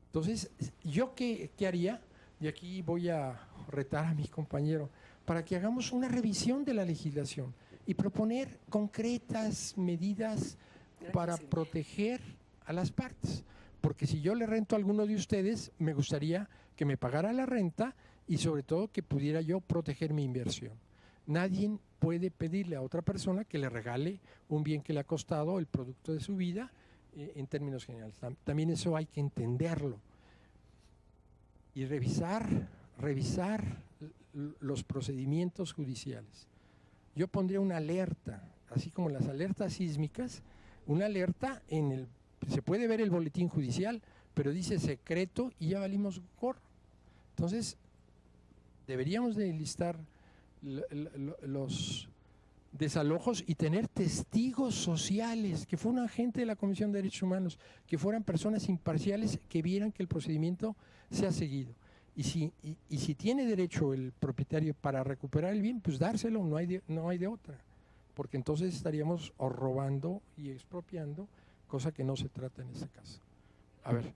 Entonces, ¿yo qué, qué haría? Y aquí voy a retar a mi compañero para que hagamos una revisión de la legislación y proponer concretas medidas para proteger a las partes. Porque si yo le rento a alguno de ustedes, me gustaría que me pagara la renta y sobre todo que pudiera yo proteger mi inversión. Nadie puede pedirle a otra persona que le regale un bien que le ha costado el producto de su vida eh, en términos generales. Tam- También eso hay que entenderlo y revisar, revisar los procedimientos judiciales. Yo pondría una alerta, así como las alertas sísmicas, una alerta en el, se puede ver el boletín judicial, pero dice secreto y ya valimos gorro. Entonces, deberíamos de listar los desalojos y tener testigos sociales, que fueran gente de la Comisión de Derechos Humanos, que fueran personas imparciales que vieran que el procedimiento se ha seguido. Y si, y, y si tiene derecho el propietario para recuperar el bien, pues dárselo, no hay de, no hay de otra. Porque entonces estaríamos robando y expropiando, cosa que no se trata en este caso. A ver.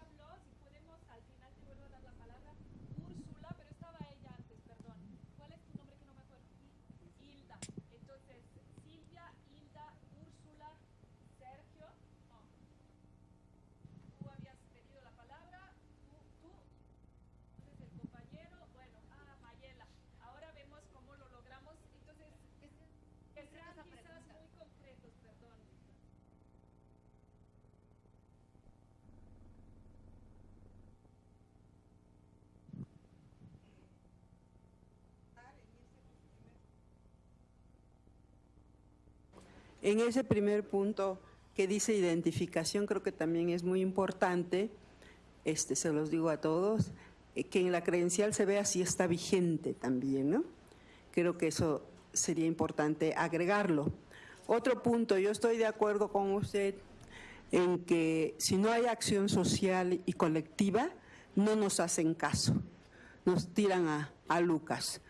habló, si podemos al final te vuelvo a dar la palabra. Úrsula, pero estaba ella antes, perdón. ¿Cuál es tu nombre que no me acuerdo? Hilda. Entonces, Silvia, Hilda, Úrsula, Sergio. No. Tú habías pedido la palabra. Tú, tú. Entonces el compañero, bueno, ah, Mayela. Ahora vemos cómo lo logramos. Entonces, que sean quizás muy concretos, perdón. En ese primer punto que dice identificación, creo que también es muy importante, este, se los digo a todos, eh, que en la credencial se vea si está vigente también, ¿no? Creo que eso sería importante agregarlo. Otro punto, yo estoy de acuerdo con usted en que si no hay acción social y colectiva, no nos hacen caso, nos tiran a, a Lucas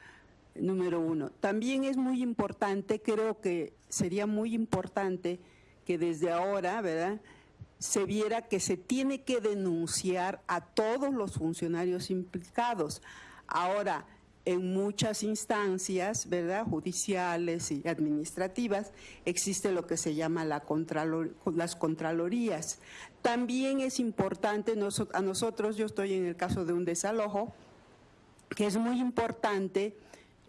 número uno. También es muy importante, creo que sería muy importante que desde ahora, ¿verdad?, se viera que se tiene que denunciar a todos los funcionarios implicados. Ahora, en muchas instancias, ¿verdad?, judiciales y administrativas, existe lo que se llama las contralorías. También es importante, a nosotros, yo estoy en el caso de un desalojo, que es muy importante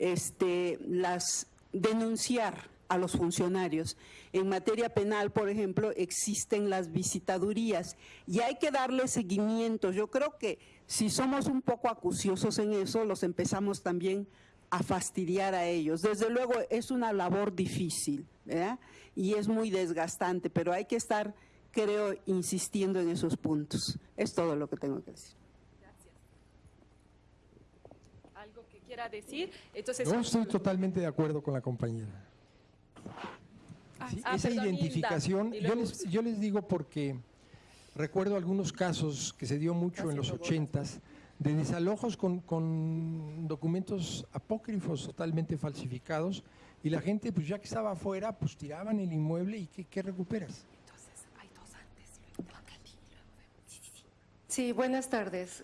este, las denunciar a los funcionarios. En materia penal, por ejemplo, existen las visitadurías y hay que darle seguimiento. Yo creo que si somos un poco acuciosos en eso, los empezamos también a fastidiar a ellos. Desde luego es una labor difícil y es muy desgastante, pero hay que estar, creo, insistiendo en esos puntos. Es todo lo que tengo que decir. ¿Algo que quiera decir? Entonces, No estoy totalmente de acuerdo con la compañera. Sí, ah, esa perdón, identificación, yo les, yo les digo porque recuerdo algunos casos que se dio mucho en los ochentas de desalojos con, con documentos apócrifos totalmente falsificados y la gente pues ya que estaba afuera pues tiraban el inmueble y ¿qué, qué recuperas? Sí, buenas tardes.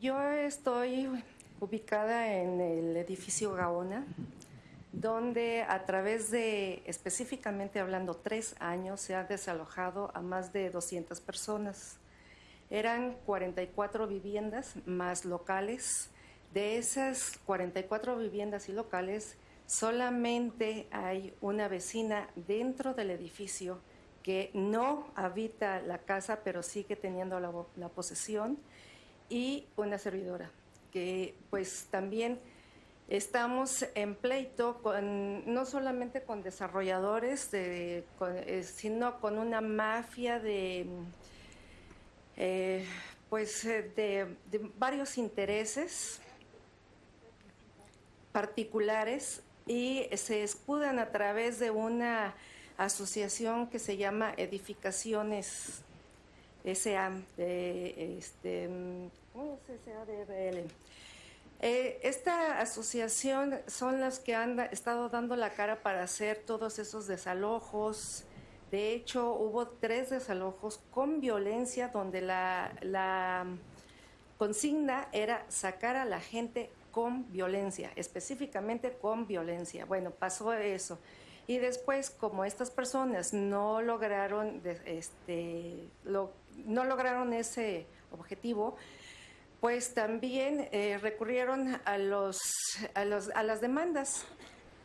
Yo estoy ubicada en el edificio Gaona, donde a través de, específicamente hablando, tres años se han desalojado a más de 200 personas. Eran 44 viviendas más locales. De esas 44 viviendas y locales, solamente hay una vecina dentro del edificio que no habita la casa, pero sigue teniendo la, la posesión, y una servidora, que pues también estamos en pleito con, no solamente con desarrolladores, eh, sino con una mafia de, eh, pues, eh, de, de varios intereses particulares y se escudan a través de una asociación que se llama Edificaciones SA, de, este, ¿cómo es SADRL? Eh, esta asociación son las que han estado dando la cara para hacer todos esos desalojos. De hecho, hubo tres desalojos con violencia donde la, la consigna era sacar a la gente con violencia, específicamente con violencia. Bueno, pasó eso. Y después, como estas personas no lograron, de- este, lo- no lograron ese objetivo, pues también eh, recurrieron a, los, a, los- a las demandas.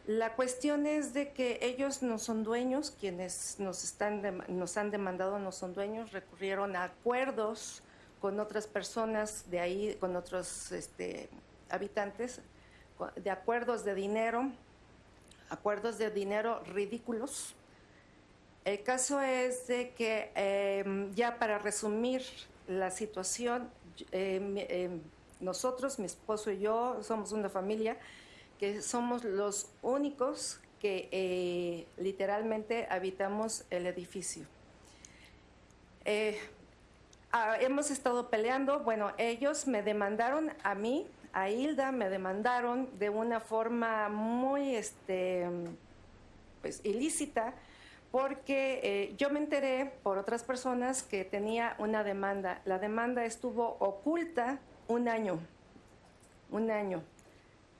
La cuestión es de que ellos no son dueños, quienes nos, están nos han demandado no son dueños, recurrieron a acuerdos con otras personas de ahí, con otros este, habitantes, de acuerdos de dinero, acuerdos de dinero ridículos. El caso es de que, eh, ya para resumir la situación, mi- eh, nosotros, mi esposo y yo, somos una familia que somos los únicos que eh, literalmente habitamos el edificio. Eh, ah, hemos estado peleando, bueno, ellos me demandaron a mí, a Hilda, me demandaron de una forma muy, este, pues, ilícita, porque eh, yo me enteré por otras personas que tenía una demanda. La demanda estuvo oculta un año, un año.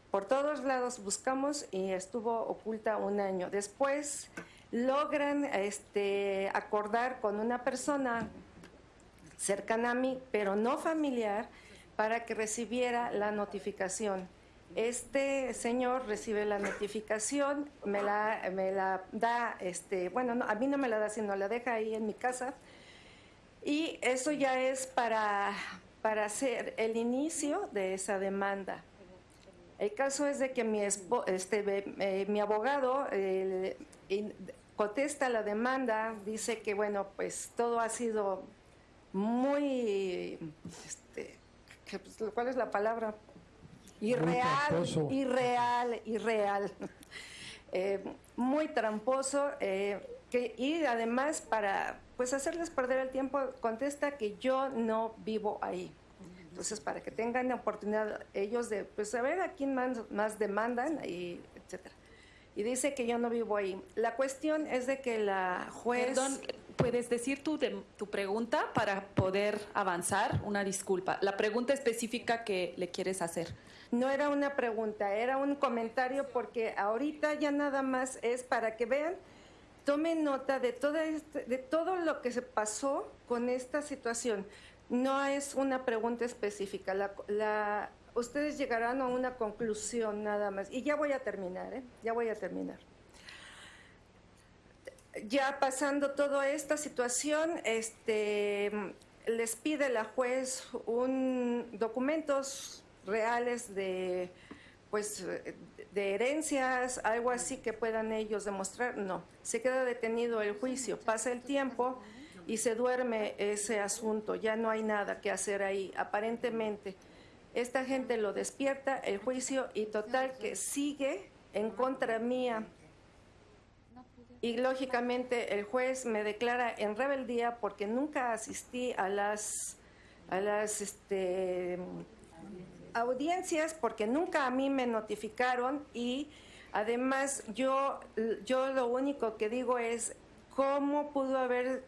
Por todos lados buscamos y estuvo oculta un año. Después logran este, acordar con una persona cercana a mí, pero no familiar, para que recibiera la notificación. Este señor recibe la notificación, me la, me la da, este, bueno, no, a mí no me la da, sino la deja ahí en mi casa. Y eso ya es para, para hacer el inicio de esa demanda. El caso es de que mi, este, eh, mi abogado contesta la demanda, dice que, bueno, pues todo ha sido muy, este, pues, ¿cuál es la palabra? Irreal, irreal, irreal. Eh, muy tramposo eh, que, y además para pues hacerles perder el tiempo contesta que yo no vivo ahí. Entonces, para que tengan la oportunidad ellos de pues saber a quién más, más demandan y etcétera. Y dice que yo no vivo ahí. La cuestión es de que la juez Perdón, ¿puedes decir tu, de- tu pregunta para poder avanzar? Una disculpa. La pregunta específica que le quieres hacer. No era una pregunta, era un comentario porque ahorita ya nada más es para que vean, tomen nota de, toda este- de todo lo que se pasó con esta situación. No es una pregunta específica, la, la- ustedes llegarán a una conclusión nada más. Y ya voy a terminar, ¿eh? ya voy a terminar. Ya pasando toda esta situación, este, les pide la juez un documentos reales de pues de herencias, algo así que puedan ellos demostrar. No, se queda detenido el juicio, pasa el tiempo y se duerme ese asunto, ya no hay nada que hacer ahí, aparentemente. Esta gente lo despierta, el juicio, y total que sigue en contra mía. Y lógicamente el juez me declara en rebeldía porque nunca asistí a las, a las este, audiencias, porque nunca a mí me notificaron y además yo, yo lo único que digo es cómo pudo haber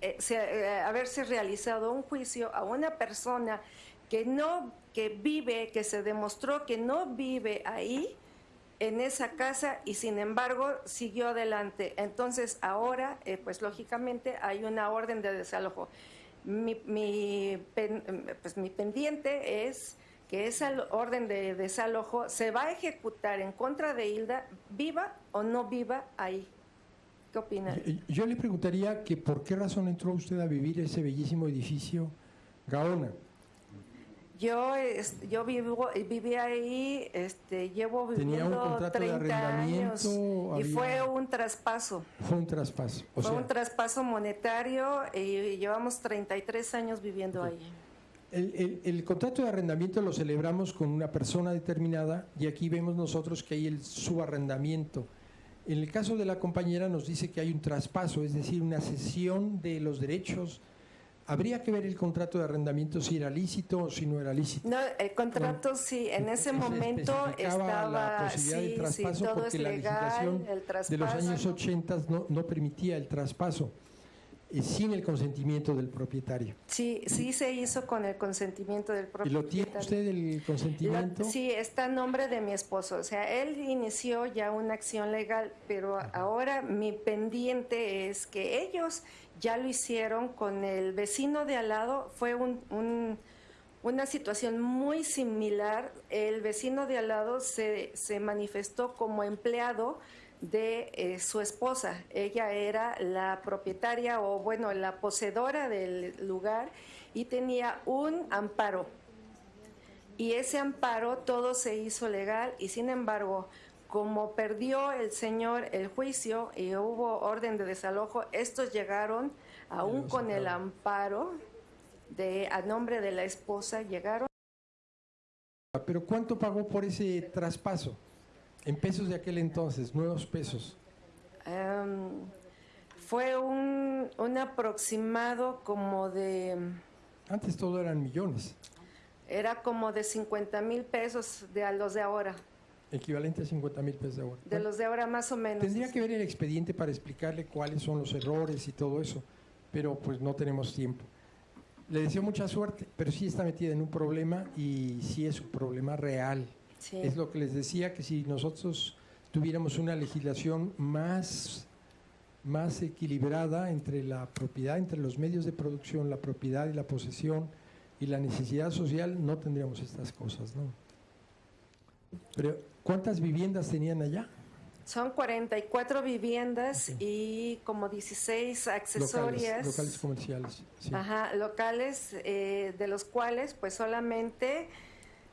eh, se- eh, haberse realizado un juicio a una persona que no, que vive, que se demostró que no vive ahí, en esa casa, y sin embargo siguió adelante. Entonces ahora, eh, pues lógicamente hay una orden de desalojo. Mi, mi pues, mi pendiente es que esa orden de desalojo se va a ejecutar en contra de Hilda, viva o no viva ahí. ¿Qué opinan? Eh, Yo le preguntaría que por qué razón entró usted a vivir ese bellísimo edificio Gaona. Yo, es- yo vivo, viví ahí, este, llevo ¿Tenía un viviendo contrato de 30 años arrendamiento? y Había- fue un traspaso. Fue un traspaso. O fue sea, un traspaso monetario y llevamos 33 años viviendo ahí. el, el- el contrato de arrendamiento lo celebramos con una persona determinada y aquí vemos nosotros que hay el subarrendamiento. En el caso de la compañera nos dice que hay un traspaso, es decir, una cesión de los derechos Habría que ver el contrato de arrendamiento si era lícito o si no era lícito. No, el contrato sí, en ese Se momento estaba, la posibilidad sí, de sí, traspaso todo porque es la legislación de los años 80 no, no permitía el traspaso eh, sin el consentimiento del propietario. Sí, sí se hizo con el consentimiento del ¿Y propio lo tiene usted el consentimiento? Lo- sí, está a nombre de mi esposo. O sea, él inició ya una acción legal, pero ahora mi pendiente es que ellos ya lo hicieron con el vecino de al lado. Fue un- un- una situación muy similar. El vecino de al lado se, se manifestó como empleado de eh, su esposa. Ella era la propietaria o, bueno, la poseedora del lugar y tenía un amparo y ese amparo todo se hizo legal y sin embargo, como perdió el señor el juicio y hubo orden de desalojo, estos llegaron aún con el amparo de a nombre de la esposa llegaron ¿Pero cuánto pagó por ese traspaso? En pesos de aquel entonces, nuevos pesos. em, fue un, un aproximado como de Antes todo eran millones, era como de 50 mil pesos de a los de ahora, equivalente a 50 mil pesos de ahora. de los de ahora más o menos. Tendría que ver el expediente para explicarle cuáles son los errores y todo eso, pero pues no tenemos tiempo. Le deseo mucha suerte, pero sí está metida en un problema y sí es un problema real. Sí. Es lo que les decía, que si nosotros tuviéramos una legislación más, más equilibrada entre la propiedad, entre los medios de producción, la propiedad y la posesión y la necesidad social, no tendríamos estas cosas, ¿no? Pero, ¿cuántas viviendas tenían allá? Son 44 viviendas y como 16 accesorias. Locales, locales comerciales. sí. Ajá, locales, eh, de los cuales pues solamente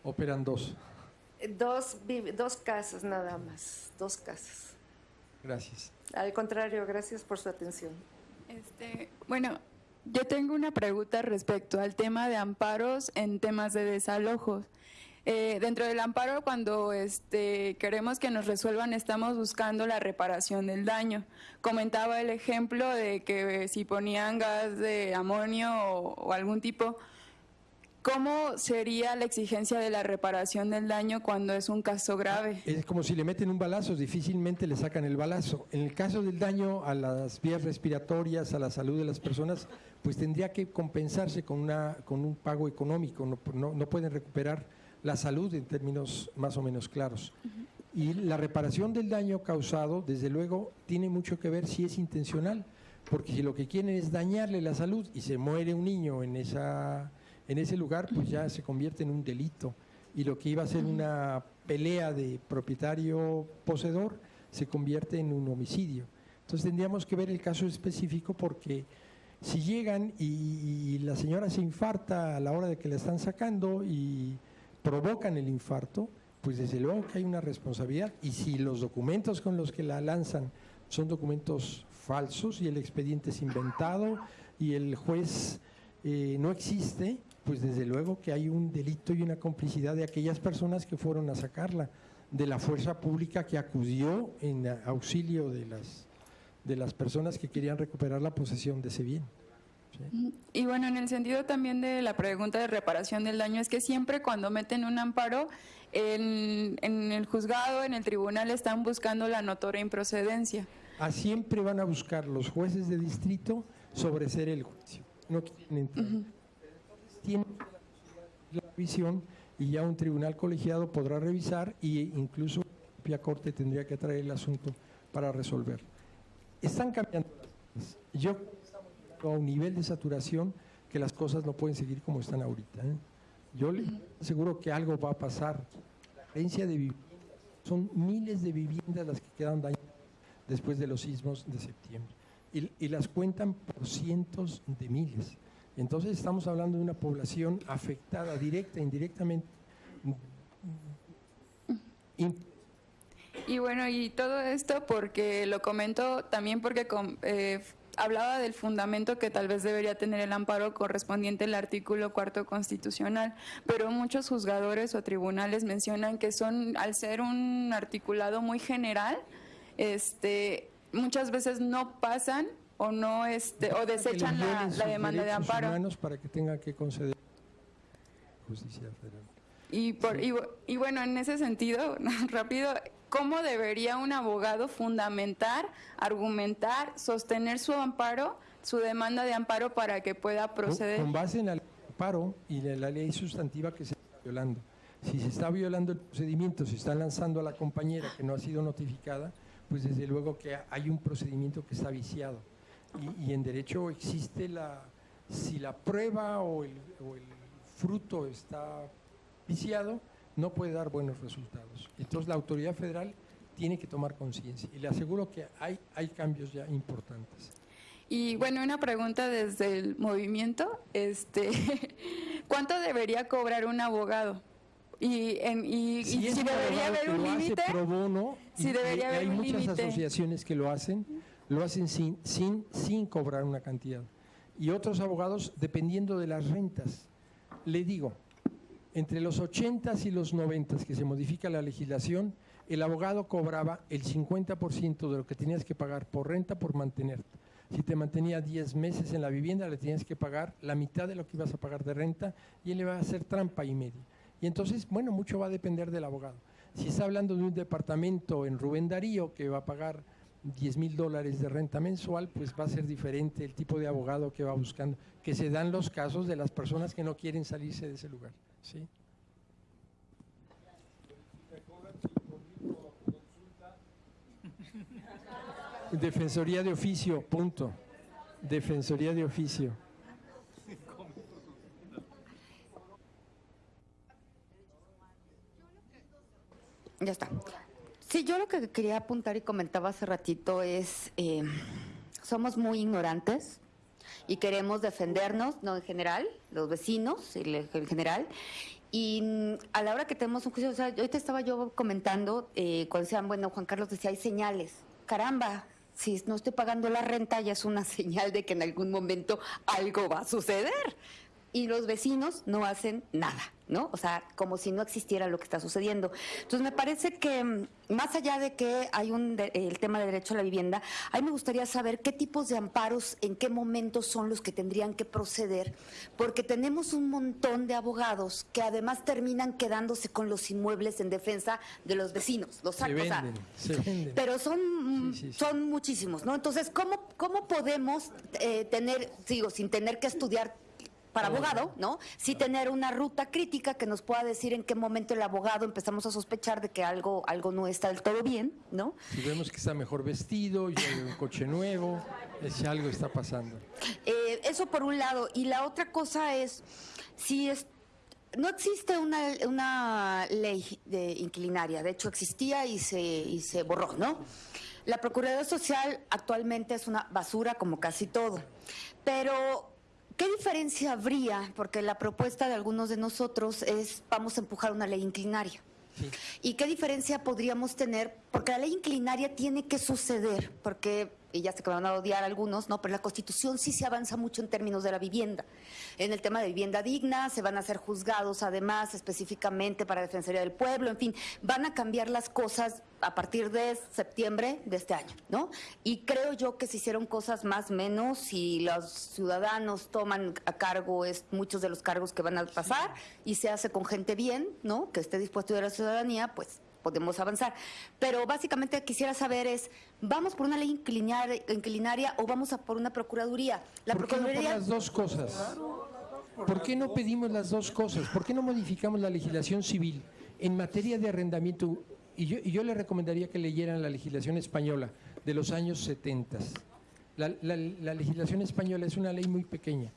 Operan dos. dos, dos casas nada más, dos casas. Gracias. Al contrario, gracias por su atención. Este, bueno, yo tengo una pregunta respecto al tema de amparos en temas de desalojos. Eh, dentro del amparo, cuando este, queremos que nos resuelvan, estamos buscando la reparación del daño. Comentaba el ejemplo de que si ponían gas de amonio o, algún tipo, ¿cómo sería la exigencia de la reparación del daño cuando es un caso grave? Es como si le meten un balazo, difícilmente le sacan el balazo. En el caso del daño a las vías respiratorias, a la salud de las personas, pues tendría que compensarse con, una, con un pago económico. No, no- no pueden recuperar la salud en términos más o menos claros. Y la reparación del daño causado, desde luego, tiene mucho que ver si es intencional, porque si lo que quieren es dañarle la salud y se muere un niño en, esa, en ese lugar, pues ya se convierte en un delito. Y lo que iba a ser una pelea de propietario-poseedor se convierte en un homicidio. Entonces tendríamos que ver el caso específico porque si llegan y, y la señora se infarta a la hora de que la están sacando y provocan el infarto, pues desde luego que hay una responsabilidad. Y si los documentos con los que la lanzan son documentos falsos y el expediente es inventado y el juez eh, no existe, pues desde luego que hay un delito y una complicidad de aquellas personas que fueron a sacarla, de la fuerza pública que acudió en auxilio de las, de las personas que querían recuperar la posesión de ese bien. Y bueno, en el sentido también de la pregunta de reparación del daño, es que siempre cuando meten un amparo, en, en el juzgado, en el tribunal, están buscando la notoria improcedencia. A siempre van a buscar los jueces de distrito sobreser el juicio. No quieren entrar. Tienen la revisión y ya un tribunal colegiado podrá revisar e incluso la propia corte tendría que traer el asunto para resolver. Están cambiando las cosas. Yo a un nivel de saturación que las cosas no pueden seguir como están ahorita. ¿eh? Yo le aseguro que algo va a pasar. La carencia de viviendas, son miles de viviendas las que quedan dañadas después de los sismos de septiembre. Y, las cuentan por cientos de miles. Entonces estamos hablando de una población afectada directa e indirectamente. Y bueno, y todo esto porque lo comento también porque eh, hablaba del fundamento que tal vez debería tener el amparo correspondiente al artículo cuarto constitucional, pero muchos juzgadores o tribunales mencionan que son, al ser un articulado muy general, este, muchas veces no pasan o no este o desechan la, demanda de amparo. humanos para que tenga que conceder justicia federal. Y, por, y bueno, en ese sentido, rápido, ¿cómo debería un abogado fundamentar, argumentar, sostener su amparo, su demanda de amparo para que pueda proceder? Con base en el amparo y en la ley sustantiva que se está violando. Si se está violando el procedimiento, se está lanzando a la compañera que no ha sido notificada, pues desde luego que hay un procedimiento que está viciado. Y, y en derecho existe la, si la prueba o el, o el fruto está viciado, no puede dar buenos resultados. Entonces la autoridad federal tiene que tomar conciencia. Y le aseguro que hay, hay cambios ya importantes. Y bueno, una pregunta desde el movimiento, este, ¿cuánto debería cobrar un abogado? Y, en, y, y Si debería haber un límite. Si debería haber hay un muchas asociaciones que lo hacen, lo hacen sin, sin, sin cobrar una cantidad. Y otros abogados, dependiendo de las rentas. Le digo, entre los 80 y los 90 que se modifica la legislación, el abogado cobraba el 50% de lo que tenías que pagar por renta por mantenerte. Si te mantenía 10 meses en la vivienda, le tenías que pagar la mitad de lo que ibas a pagar de renta y él le va a hacer trampa y media. Y entonces, bueno, mucho va a depender del abogado. Si está hablando de un departamento en Rubén Darío que va a pagar 10 mil dólares de renta mensual, pues va a ser diferente el tipo de abogado que va buscando, que se dan los casos de las personas que no quieren salirse de ese lugar. ¿Sí? Defensoría de oficio, punto. Defensoría de oficio. Ya está. Sí, yo lo que quería apuntar y comentaba hace ratito es, eh, somos muy ignorantes y queremos defendernos, no en general, los vecinos en general. Y mm, a la hora que tenemos un juicio, o sea, ahorita estaba yo comentando, eh, cuando decían, bueno, Juan Carlos decía, hay señales. Caramba, si no estoy pagando la renta, ya es una señal de que en algún momento algo va a suceder. Y los vecinos no hacen nada, ¿no? O sea, como si no existiera lo que está sucediendo. Entonces, me parece que mm, más allá de que hay un de- el tema de derecho a la vivienda, a mí me gustaría saber qué tipos de amparos, en qué momentos son los que tendrían que proceder, porque tenemos un montón de abogados que además terminan quedándose con los inmuebles en defensa de los vecinos. Los Se sac- o sea, venden, se venden. pero son, Sí, sí, sí. son muchísimos, ¿no? Entonces, ¿cómo, cómo podemos eh, tener, digo, sin tener que estudiar para abogado, ¿no? Sí tener una ruta crítica que nos pueda decir en qué momento el abogado empezamos a sospechar de que algo, algo no está del todo bien, ¿no? Si vemos que está mejor vestido, ya hay un coche nuevo, es si algo está pasando. Eh, eso por un lado. Y la otra cosa es, si es, no existe una, una ley de inquilinaria, de hecho existía y se, y se borró, ¿no? La Procuraduría Social actualmente es una basura como casi todo. Pero, ¿qué diferencia habría? Porque la propuesta de algunos de nosotros es, vamos a empujar una ley inclinaria. ¿Y qué diferencia podríamos tener? Porque la ley inclinaria tiene que suceder, porque, ya sé que van a odiar algunos, ¿no? Pero la Constitución sí se avanza mucho en términos de la vivienda. En el tema de vivienda digna, se van a hacer juzgados además específicamente para Defensoría del Pueblo, en fin, van a cambiar las cosas a partir de septiembre de este año, ¿no? Y creo yo que se hicieron cosas más menos si los ciudadanos toman a cargo es, muchos de los cargos que van a pasar y se hace con gente bien, ¿no? Que esté dispuesto a ayudar a la ciudadanía, pues podemos avanzar. Pero básicamente quisiera saber es, ¿vamos por una ley inclinaria, inclinaria o vamos a por una procuraduría? La ¿Por qué no por las dos cosas? ¿Por qué no pedimos las dos cosas? ¿Por qué no modificamos la legislación civil en materia de arrendamiento? Y yo, y yo le recomendaría que leyeran la legislación española de los años 70. La, la- la legislación española es una ley muy pequeña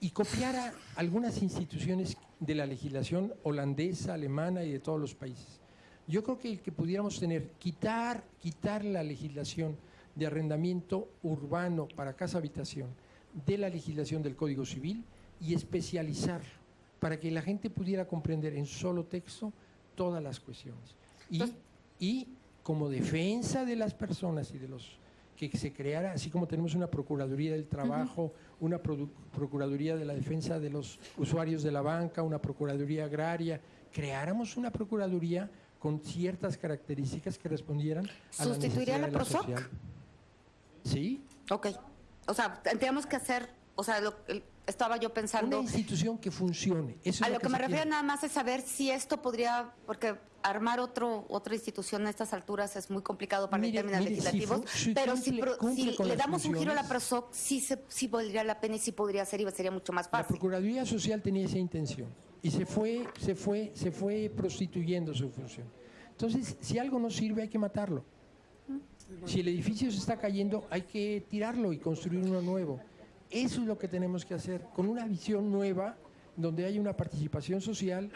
y copiara algunas instituciones de la legislación holandesa, alemana y de todos los países. Yo creo que, que pudiéramos tener, quitar, quitar la legislación de arrendamiento urbano para casa habitación de la legislación del Código Civil y especializarlo para que la gente pudiera comprender en solo texto todas las cuestiones. Y, y como defensa de las personas y de los que se creara, así como tenemos una Procuraduría del Trabajo, una produ- Procuraduría de la Defensa de los Usuarios de la Banca, una Procuraduría Agraria, creáramos una Procuraduría con ciertas características que respondieran a la ¿Sustituiría necesidad la de la PROSOC? social. ¿Sí? Ok. O sea, tendríamos que hacer, o sea, lo- estaba yo Una pensando... institución que funcione. Eso A lo lo que me refiero quiere. nada más es saber si esto podría, porque armar otro otra institución a estas alturas es muy complicado para Mire, en términos mire, legislativos, si pero si, cumple- si le damos un giro a la. PROSOC, sí, se, sí valdría la pena y sí podría ser y sería mucho más La fácil. Procuraduría Social tenía esa intención y se fue, se fue, se fue prostituyendo su función. Entonces, si algo no sirve, hay que matarlo. Si el edificio se está cayendo, hay que tirarlo y construir uno nuevo. Eso es lo que tenemos que hacer, con una visión nueva, donde haya una participación social,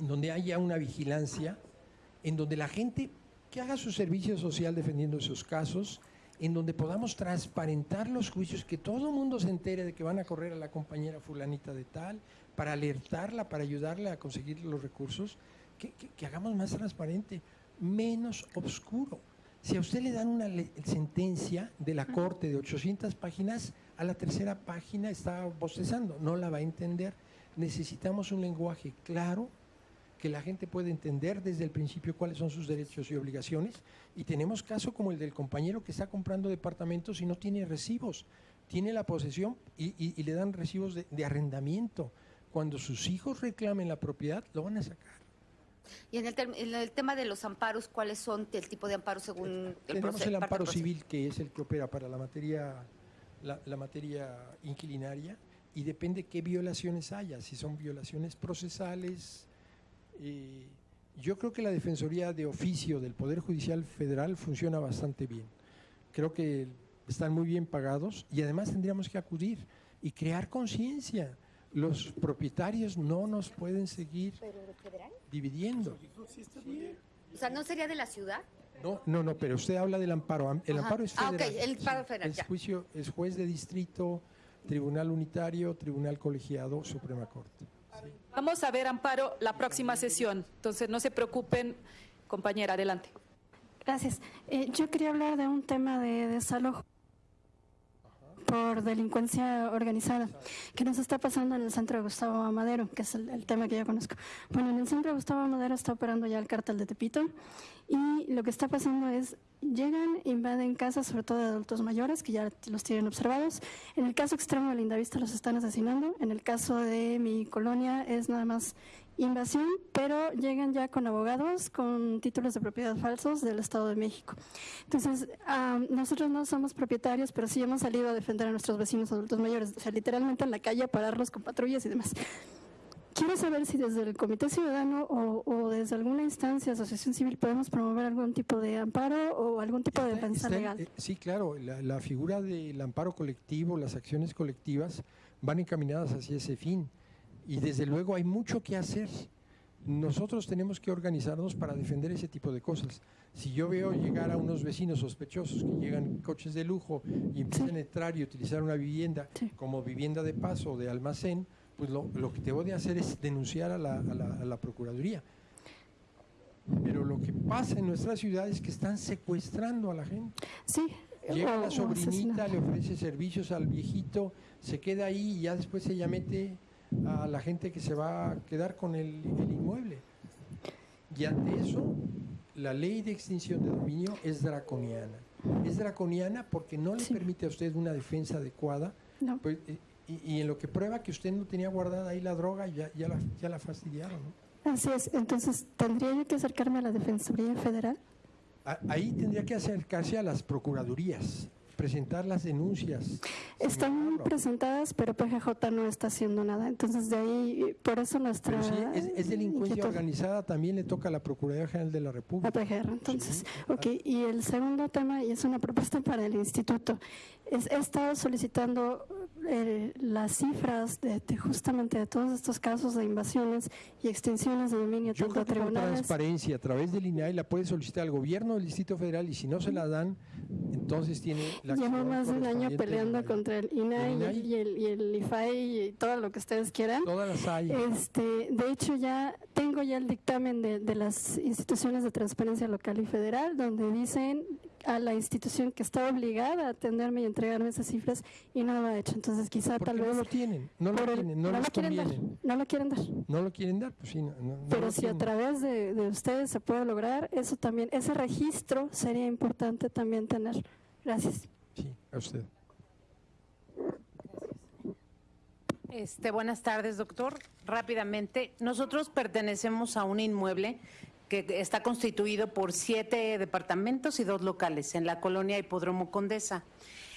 donde haya una vigilancia, en donde la gente que haga su servicio social defendiendo esos casos, en donde podamos transparentar los juicios, que todo el mundo se entere de que van a correr a la compañera fulanita de tal, para alertarla, para ayudarle a conseguir los recursos, que, que- que hagamos más transparente, menos oscuro. Si a usted le dan una sentencia de la corte de 800 páginas, a la tercera página está bostezando, no la va a entender. Necesitamos un lenguaje claro, que la gente pueda entender desde el principio cuáles son sus derechos y obligaciones. Y tenemos caso como el del compañero que está comprando departamentos y no tiene recibos, tiene la posesión y, y- y le dan recibos de, de arrendamiento. Cuando sus hijos reclamen la propiedad, lo van a sacar. Y en el, en el tema de los amparos, ¿cuáles son el tipo de amparo según el Tenemos el amparo civil, que es el que opera para la materia, la, la materia inquilinaria, y depende qué violaciones haya, si son violaciones procesales. eh, yo creo que la Defensoría de Oficio del Poder Judicial Federal funciona bastante bien. Creo que están muy bien pagados y además tendríamos que acudir y crear conciencia. Los propietarios no nos pueden seguir dividiendo. O sea, ¿no sería de la ciudad? No, no, no, pero usted habla del amparo. Am- El Ajá. amparo es Ah, ok, federal. el amparo federal, Es ya. juicio, es juez de distrito, tribunal unitario, tribunal colegiado, Suprema Corte. Vamos a ver, Amparo, la próxima sesión. Entonces, no se preocupen, compañera, adelante. Gracias. Eh, yo quería hablar de un tema de desalojo por delincuencia organizada que nos está pasando en el centro de Gustavo Amadero, que es el, tema que yo conozco. Bueno, en el centro de Gustavo Amadero está operando ya el cártel de Tepito y lo que está pasando es llegan, invaden casas, sobre todo de adultos mayores, que ya los tienen observados. En el caso extremo de Lindavista los están asesinando. En el caso de mi colonia es nada más invasión, pero llegan ya con abogados, con títulos de propiedad falsos del Estado de México. Entonces, am, nosotros no somos propietarios, pero sí hemos salido a defender a nuestros vecinos adultos mayores, o sea, literalmente en la calle a pararlos con patrullas y demás. Quiero saber si desde el Comité Ciudadano o, o desde alguna instancia, asociación civil, podemos promover algún tipo de amparo o algún tipo de defensa legal. eh, sí, claro, la, la figura del amparo colectivo, las acciones colectivas van encaminadas hacia ese fin. Y desde luego hay mucho que hacer. Nosotros tenemos que organizarnos para defender ese tipo de cosas. Si yo veo llegar a unos vecinos sospechosos que llegan coches de lujo y empiezan a entrar y utilizar una vivienda como vivienda de paso o de almacén, pues lo, lo que debo de hacer es denunciar a la, a la- a la Procuraduría. Pero lo que pasa en nuestra ciudad es que están secuestrando a la gente. Sí. Llega la sobrinita, le ofrece servicios al viejito, se queda ahí y ya después ella mete a la gente que se va a quedar con el, el inmueble. Y ante eso, la ley de extinción de dominio es draconiana. Es draconiana porque no le permite a usted una defensa adecuada. pues, eh, y, y en lo que prueba que usted no tenía guardada ahí la droga, ya, ya, la, ya la fastidiaron. ¿no? Así es. Entonces, ¿tendría yo que acercarme a la Defensoría Federal? A- Ahí tendría que acercarse a las procuradurías, presentar las denuncias. Están presentadas, pero PGJ no está haciendo nada. Entonces, de ahí, por eso nuestra. Sí, es, es delincuencia inquietud. organizada, también le toca a la Procuraduría General de la República. A PGR, entonces. Ok, y el segundo tema, y es una propuesta para el instituto, he estado solicitando eh, las cifras de, de justamente de todos estos casos de invasiones y extinciones de dominio, Yo tanto a creo que con tribunales. transparencia, a través del INAI, la puede solicitar al gobierno del Distrito Federal y si no se la dan, entonces tiene la Llevo más de un año peleando contra el INAI, ¿El y, el, y, el, y el IFAI y todo lo que ustedes quieran. Todas las hay. Este, de hecho, ya tengo ya el dictamen de, de las instituciones de transparencia local y federal, donde dicen a la institución que está obligada a atenderme y entregarme esas cifras y no lo ha hecho. Entonces, quizá tal vez. No lo tienen, no lo tienen, no, lo quieren dar. No lo quieren dar. No lo quieren dar, pues sí. No, Pero si a través de, de ustedes se puede lograr, eso también, ese registro sería importante también tener. Gracias. Sí, a usted. Este, buenas tardes, doctor. Rápidamente, nosotros pertenecemos a un inmueble que está constituido por siete departamentos y dos locales en la colonia Hipódromo Condesa.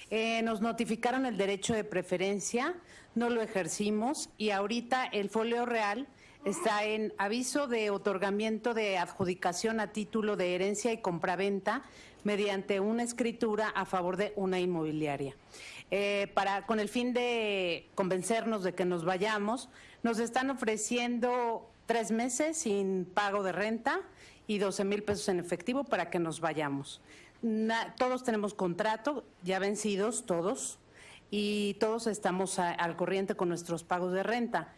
Eh, nos notificaron el derecho de preferencia, no lo ejercimos y ahorita el folio real está en aviso de otorgamiento de adjudicación a título de herencia y compraventa mediante una escritura a favor de una inmobiliaria. Eh, para, con el fin de convencernos de que nos vayamos, nos están ofreciendo tres meses sin pago de renta y 12 mil pesos en efectivo para que nos vayamos. Todos tenemos contrato, ya vencidos todos, y todos estamos al corriente con nuestros pagos de renta.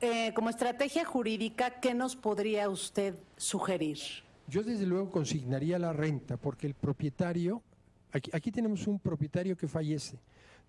Eh, como estrategia jurídica, ¿qué nos podría usted sugerir? Yo desde luego consignaría la renta porque el propietario, aquí tenemos un propietario que fallece,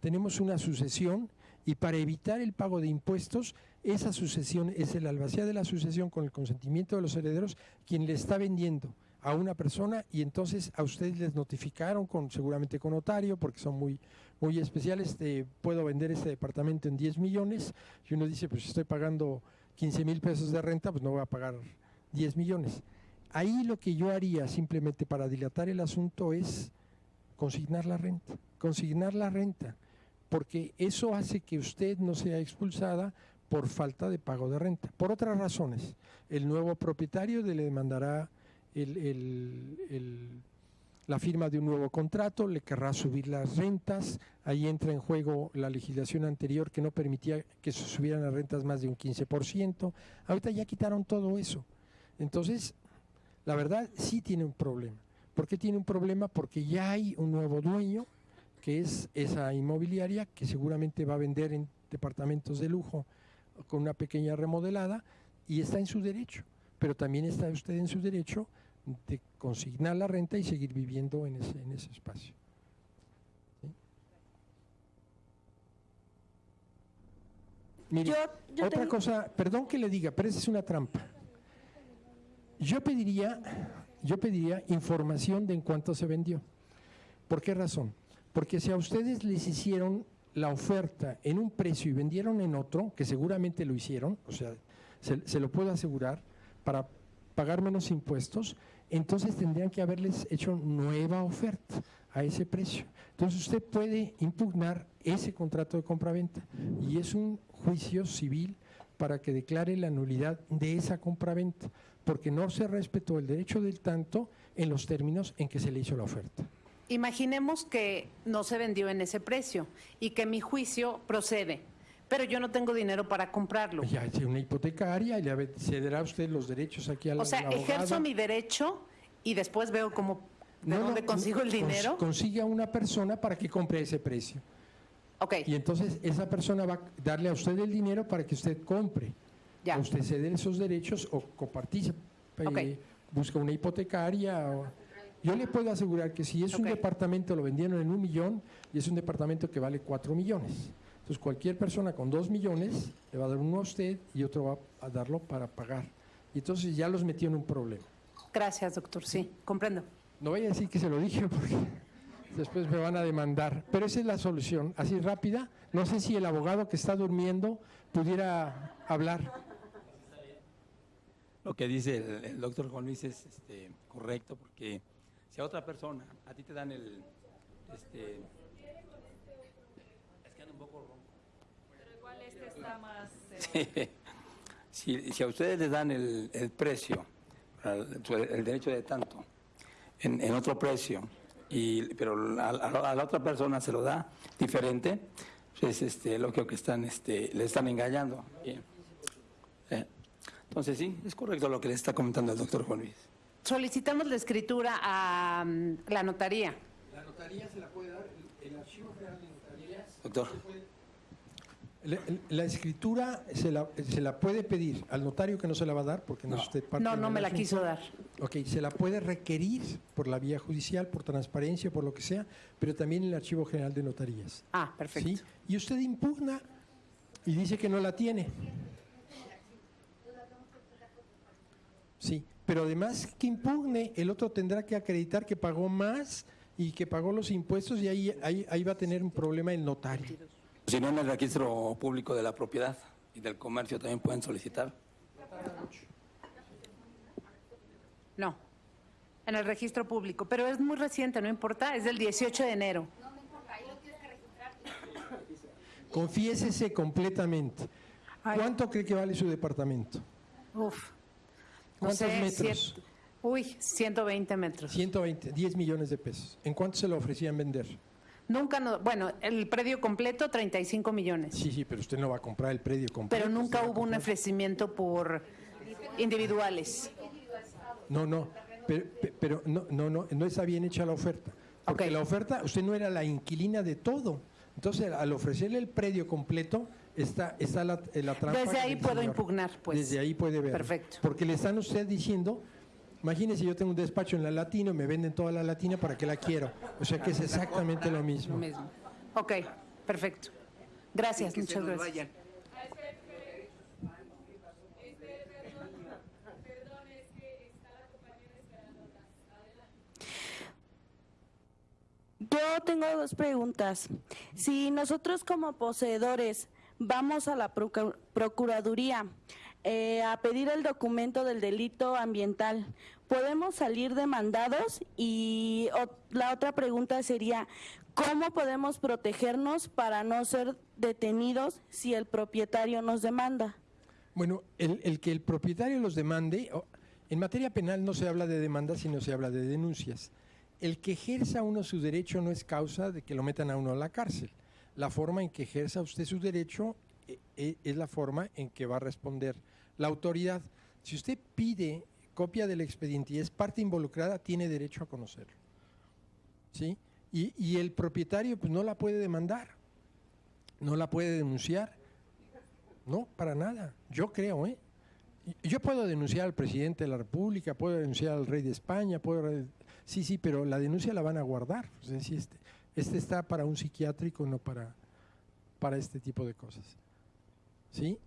tenemos una sucesión y para evitar el pago de impuestos, esa sucesión es el albacea de la sucesión con el consentimiento de los herederos quien le está vendiendo a una persona y entonces a ustedes les notificaron con seguramente con notario porque son muy muy especiales puedo vender este departamento en 10 millones y uno dice pues estoy pagando 15 mil pesos de renta pues no voy a pagar 10 millones ahí lo que yo haría simplemente para dilatar el asunto es consignar la renta consignar la renta porque eso hace que usted no sea expulsada por falta de pago de renta. Por otras razones, el nuevo propietario le demandará el- la firma de un nuevo contrato, le querrá subir las rentas, ahí entra en juego la legislación anterior que no permitía que se subieran las rentas más de un 15%, ahorita ya quitaron todo eso. Entonces, la verdad sí tiene un problema. ¿Por qué tiene un problema? Porque ya hay un nuevo dueño, que es esa inmobiliaria, que seguramente va a vender en departamentos de lujo con una pequeña remodelada y está en su derecho, pero también está usted en su derecho de consignar la renta y seguir viviendo en ese, en ese espacio. ¿Sí? Mire, Yo- yo otra tengo- cosa, perdón que le diga, pero esa es una trampa. Yo pediría, yo pediría información de en cuánto se vendió. ¿Por qué razón? Porque si a ustedes les hicieron la oferta en un precio y vendieron en otro, que seguramente lo hicieron, o sea, se, lo puedo asegurar, para pagar menos impuestos, entonces tendrían que haberles hecho nueva oferta a ese precio. Entonces usted puede impugnar ese contrato de compraventa y es un juicio civil para que declare la nulidad de esa compraventa, porque no se respetó el derecho del tanto en los términos en que se le hizo la oferta. Imaginemos que no se vendió en ese precio y que mi juicio procede, pero yo no tengo dinero para comprarlo. Ya es una hipotecaria y le cederá a usted los derechos aquí a la O sea, ejerzo mi derecho y después veo cómo, de No, no, dónde consigo el dinero. Consigue a una persona para que compre ese precio. Ok. Y entonces esa persona va a darle a usted el dinero para que usted compre. Ya. Usted cede esos derechos o coparticipe, Ok. busca una hipotecaria. o- Yo le puedo asegurar que si es un departamento, lo vendieron en un millón y es un departamento que vale cuatro millones. Entonces cualquier persona con dos millones le va a dar uno a usted y otro va a darlo para pagar. Y entonces ya los metió en un problema. Gracias, doctor. Sí, comprendo. No voy a decir que se lo dije porque después me van a demandar. Pero esa es la solución, así rápida. No sé si el abogado que está durmiendo pudiera hablar. Lo que dice el, el doctor Juan Luis es este, correcto, porque si a otra persona, a ti te dan el... Este, es que anda un poco ronco. Pero igual este está más... eh, Sí. Si, si a ustedes les dan el, el precio, el, el derecho de tanto, en, en otro precio, y, pero a, a- a la otra persona se lo da diferente, pues este, lo que están, este, le están engañando. Eh, entonces sí, es correcto lo que le está comentando el doctor Juan Luis. Solicitamos la escritura a mm, la notaría. La notaría se la puede dar el Archivo General de Notarías. Doctor. La, la escritura se la, se la puede pedir al notario que no se la va a dar porque no, es usted parte No, no me la asunto. quiso dar. Ok, se la puede requerir por la vía judicial, por transparencia, por lo que sea, pero también en el Archivo General de Notarías. Ah, perfecto. ¿sí? Y usted impugna y dice que no la tiene. Sí, pero además que impugne, el otro tendrá que acreditar que pagó más y que pagó los impuestos y ahí, ahí, ahí va a tener un problema el notario. Si no, en el registro público de la propiedad y del comercio también pueden solicitar. No, en el registro público, pero es muy reciente, no importa, es del 18 de enero. Confiésese completamente. ¿Cuánto cree que vale su departamento? Uf. ¿Cuántos metros? cien- uy, 120 metros. 120, 10 millones de pesos. ¿En cuánto se lo ofrecían vender? Nunca, no, bueno, el predio completo 35 millones, Sí, sí, pero usted no va a comprar el predio completo. pero nunca hubo un ofrecimiento por individuales. No, no, pero, pe- pero no, no, no, no está bien hecha la oferta. Porque la oferta, usted no era la inquilina de todo. Entonces, al ofrecerle el predio completo, está, está la, eh, la trampa. Desde ahí puedo señor. impugnar, pues. Desde ahí puede ver. Perfecto. Porque le están usted diciendo, imagínese, yo tengo un despacho en la Latino, me venden toda la Latina para que la quiero. O sea que es exactamente lo mismo. Lo mismo. Ok, perfecto. Gracias, muchas gracias. Yo tengo dos preguntas. Si nosotros como poseedores vamos a la procu- Procuraduría eh, a pedir el documento del delito ambiental, ¿podemos salir demandados? Y la otra pregunta sería, ¿cómo podemos protegernos para no ser detenidos si el propietario nos demanda? Bueno, el, el que el propietario los demande, en materia penal no se habla de demandas, sino se habla de denuncias. El que ejerza uno su derecho no es causa de que lo metan a uno a la cárcel. La forma en que ejerza usted su derecho eh, eh, es la forma en que va a responder la autoridad. Si usted pide copia del expediente y es parte involucrada, tiene derecho a conocerlo. ¿Sí? Y, el propietario pues, no la puede demandar, no la puede denunciar. No, para nada. Yo creo, ¿eh? Yo puedo denunciar al presidente de la República, puedo denunciar al rey de España, puedo... Sí, sí, pero la denuncia la van a guardar. Sea, sí, este, este está para un psiquiátrico, no para, para este tipo de cosas. ¿Sí?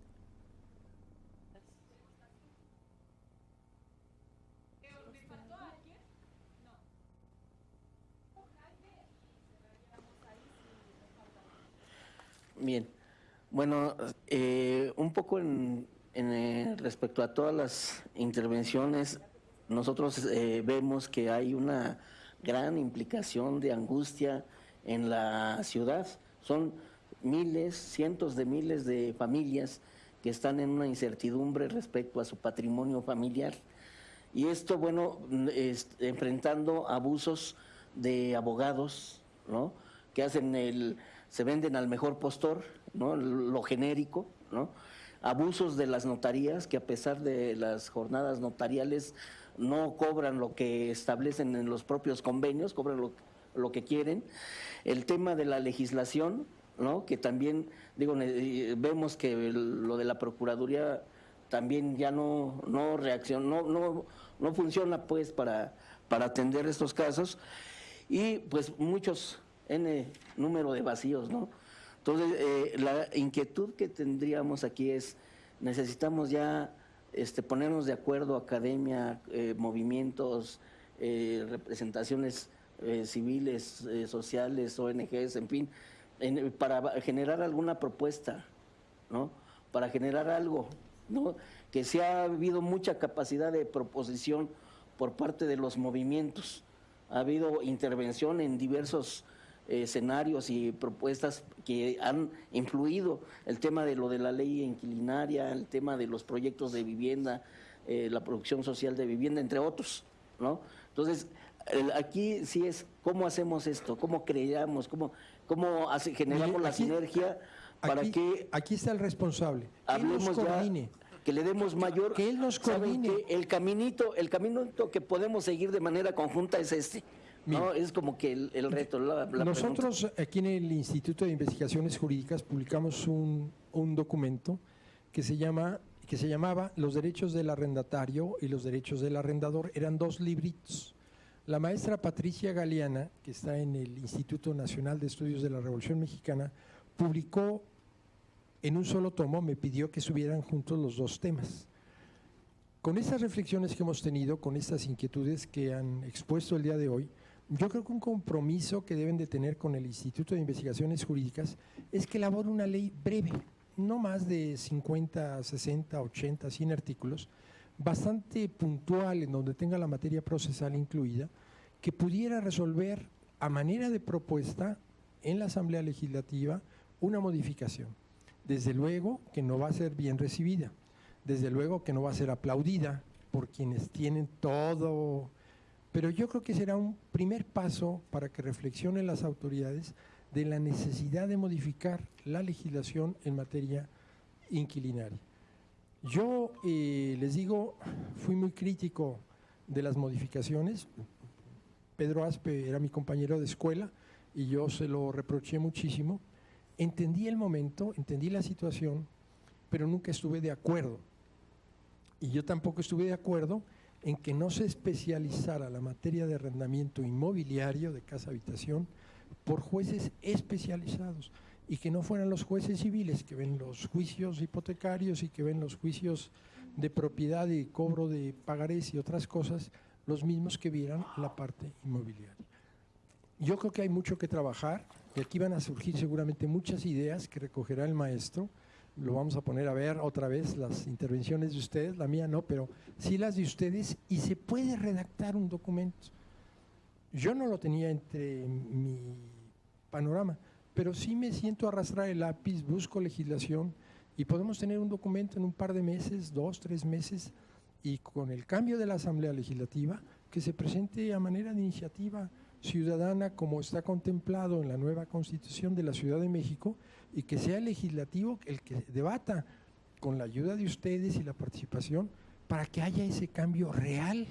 Bien, bueno, eh, un poco en, en, eh, respecto a todas las intervenciones, nosotros eh, vemos que hay una gran implicación de angustia en la ciudad. Son miles, cientos de miles de familias que están en una incertidumbre respecto a su patrimonio familiar. Y esto, bueno, enfrentando abusos de abogados, ¿no? Que hacen el, se venden al mejor postor, ¿no? Lo genérico, ¿no? Abusos de las notarías, que a pesar de las jornadas notariales no cobran lo que establecen en los propios convenios, cobran lo, lo que quieren. El tema de la legislación, ¿no? Que también, digo, ne- vemos que lo de la Procuraduría también ya no, no reacciona, no, no, no funciona pues para, para atender estos casos y pues muchos N número de vacíos, ¿no? Entonces, eh, la inquietud que tendríamos aquí es, necesitamos ya este, ponernos de acuerdo, academia, eh, movimientos, eh, representaciones eh, civiles, eh, sociales, ONGs, en fin, para generar alguna propuesta, ¿no? Para generar algo, ¿no? Que se ha habido mucha capacidad de proposición por parte de los movimientos. Ha habido intervención en diversos eh, escenarios y propuestas que han influido el tema de lo de la ley inquilinaria, el tema de los proyectos de vivienda, la producción social de vivienda, entre otros, ¿no? Entonces, aquí sí es cómo hacemos esto, cómo creamos, cómo, cómo hace- generamos la sinergia para aquí, que Aquí está el responsable. Hablemos ya, que le demos mayor Que él nos ¿saben coordine. el caminito el caminito que podemos seguir de manera conjunta es este no es como que el, el reto la, la pregunta. Nosotros aquí en el Instituto de Investigaciones Jurídicas publicamos un, un documento que se llama que se llamaba Los derechos del arrendatario y los derechos del arrendador. Eran dos libritos. La maestra Patricia Galeana, que está en el Instituto Nacional de Estudios de la Revolución Mexicana, publicó en un solo tomo, me pidió que subieran juntos los dos temas. Con estas reflexiones que hemos tenido, con estas inquietudes que han expuesto el día de hoy, Yo creo que un compromiso que deben de tener con el Instituto de Investigaciones Jurídicas es que elabore una ley breve, no más de 50, 60, 80, 100 artículos, bastante puntual en donde tenga la materia procesal incluida, que pudiera resolver a manera de propuesta en la Asamblea Legislativa una modificación. Desde luego que no va a ser bien recibida, desde luego que no va a ser aplaudida por quienes tienen todo, pero yo creo que será un primer paso para que reflexionen las autoridades de la necesidad de modificar la legislación en materia inquilinaria. Yo eh, les digo, fui muy crítico de las modificaciones. Pedro Aspe era mi compañero de escuela y yo se lo reproché muchísimo. Entendí el momento, entendí la situación, pero nunca estuve de acuerdo. Y yo tampoco estuve de acuerdo en que no se especializara la materia de arrendamiento inmobiliario de casa habitación por jueces especializados y que no fueran los jueces civiles que ven los juicios hipotecarios y que ven los juicios de propiedad y cobro de pagarés y otras cosas, los mismos que vieran la parte inmobiliaria. Yo creo que hay mucho que trabajar y aquí van a surgir seguramente muchas ideas que recogerá el maestro. Lo vamos a poner a ver otra vez las intervenciones de ustedes, la mía no, pero sí las de ustedes y se puede redactar un documento. Yo no lo tenía entre mi panorama, pero sí me siento arrastrar el lápiz, busco legislación y podemos tener un documento en un par de meses, dos, tres meses, y con el cambio de la Asamblea Legislativa, que se presente a manera de iniciativa ciudadana como está contemplado en la nueva Constitución de la Ciudad de México y que sea el legislativo el que debata con la ayuda de ustedes y la participación para que haya ese cambio real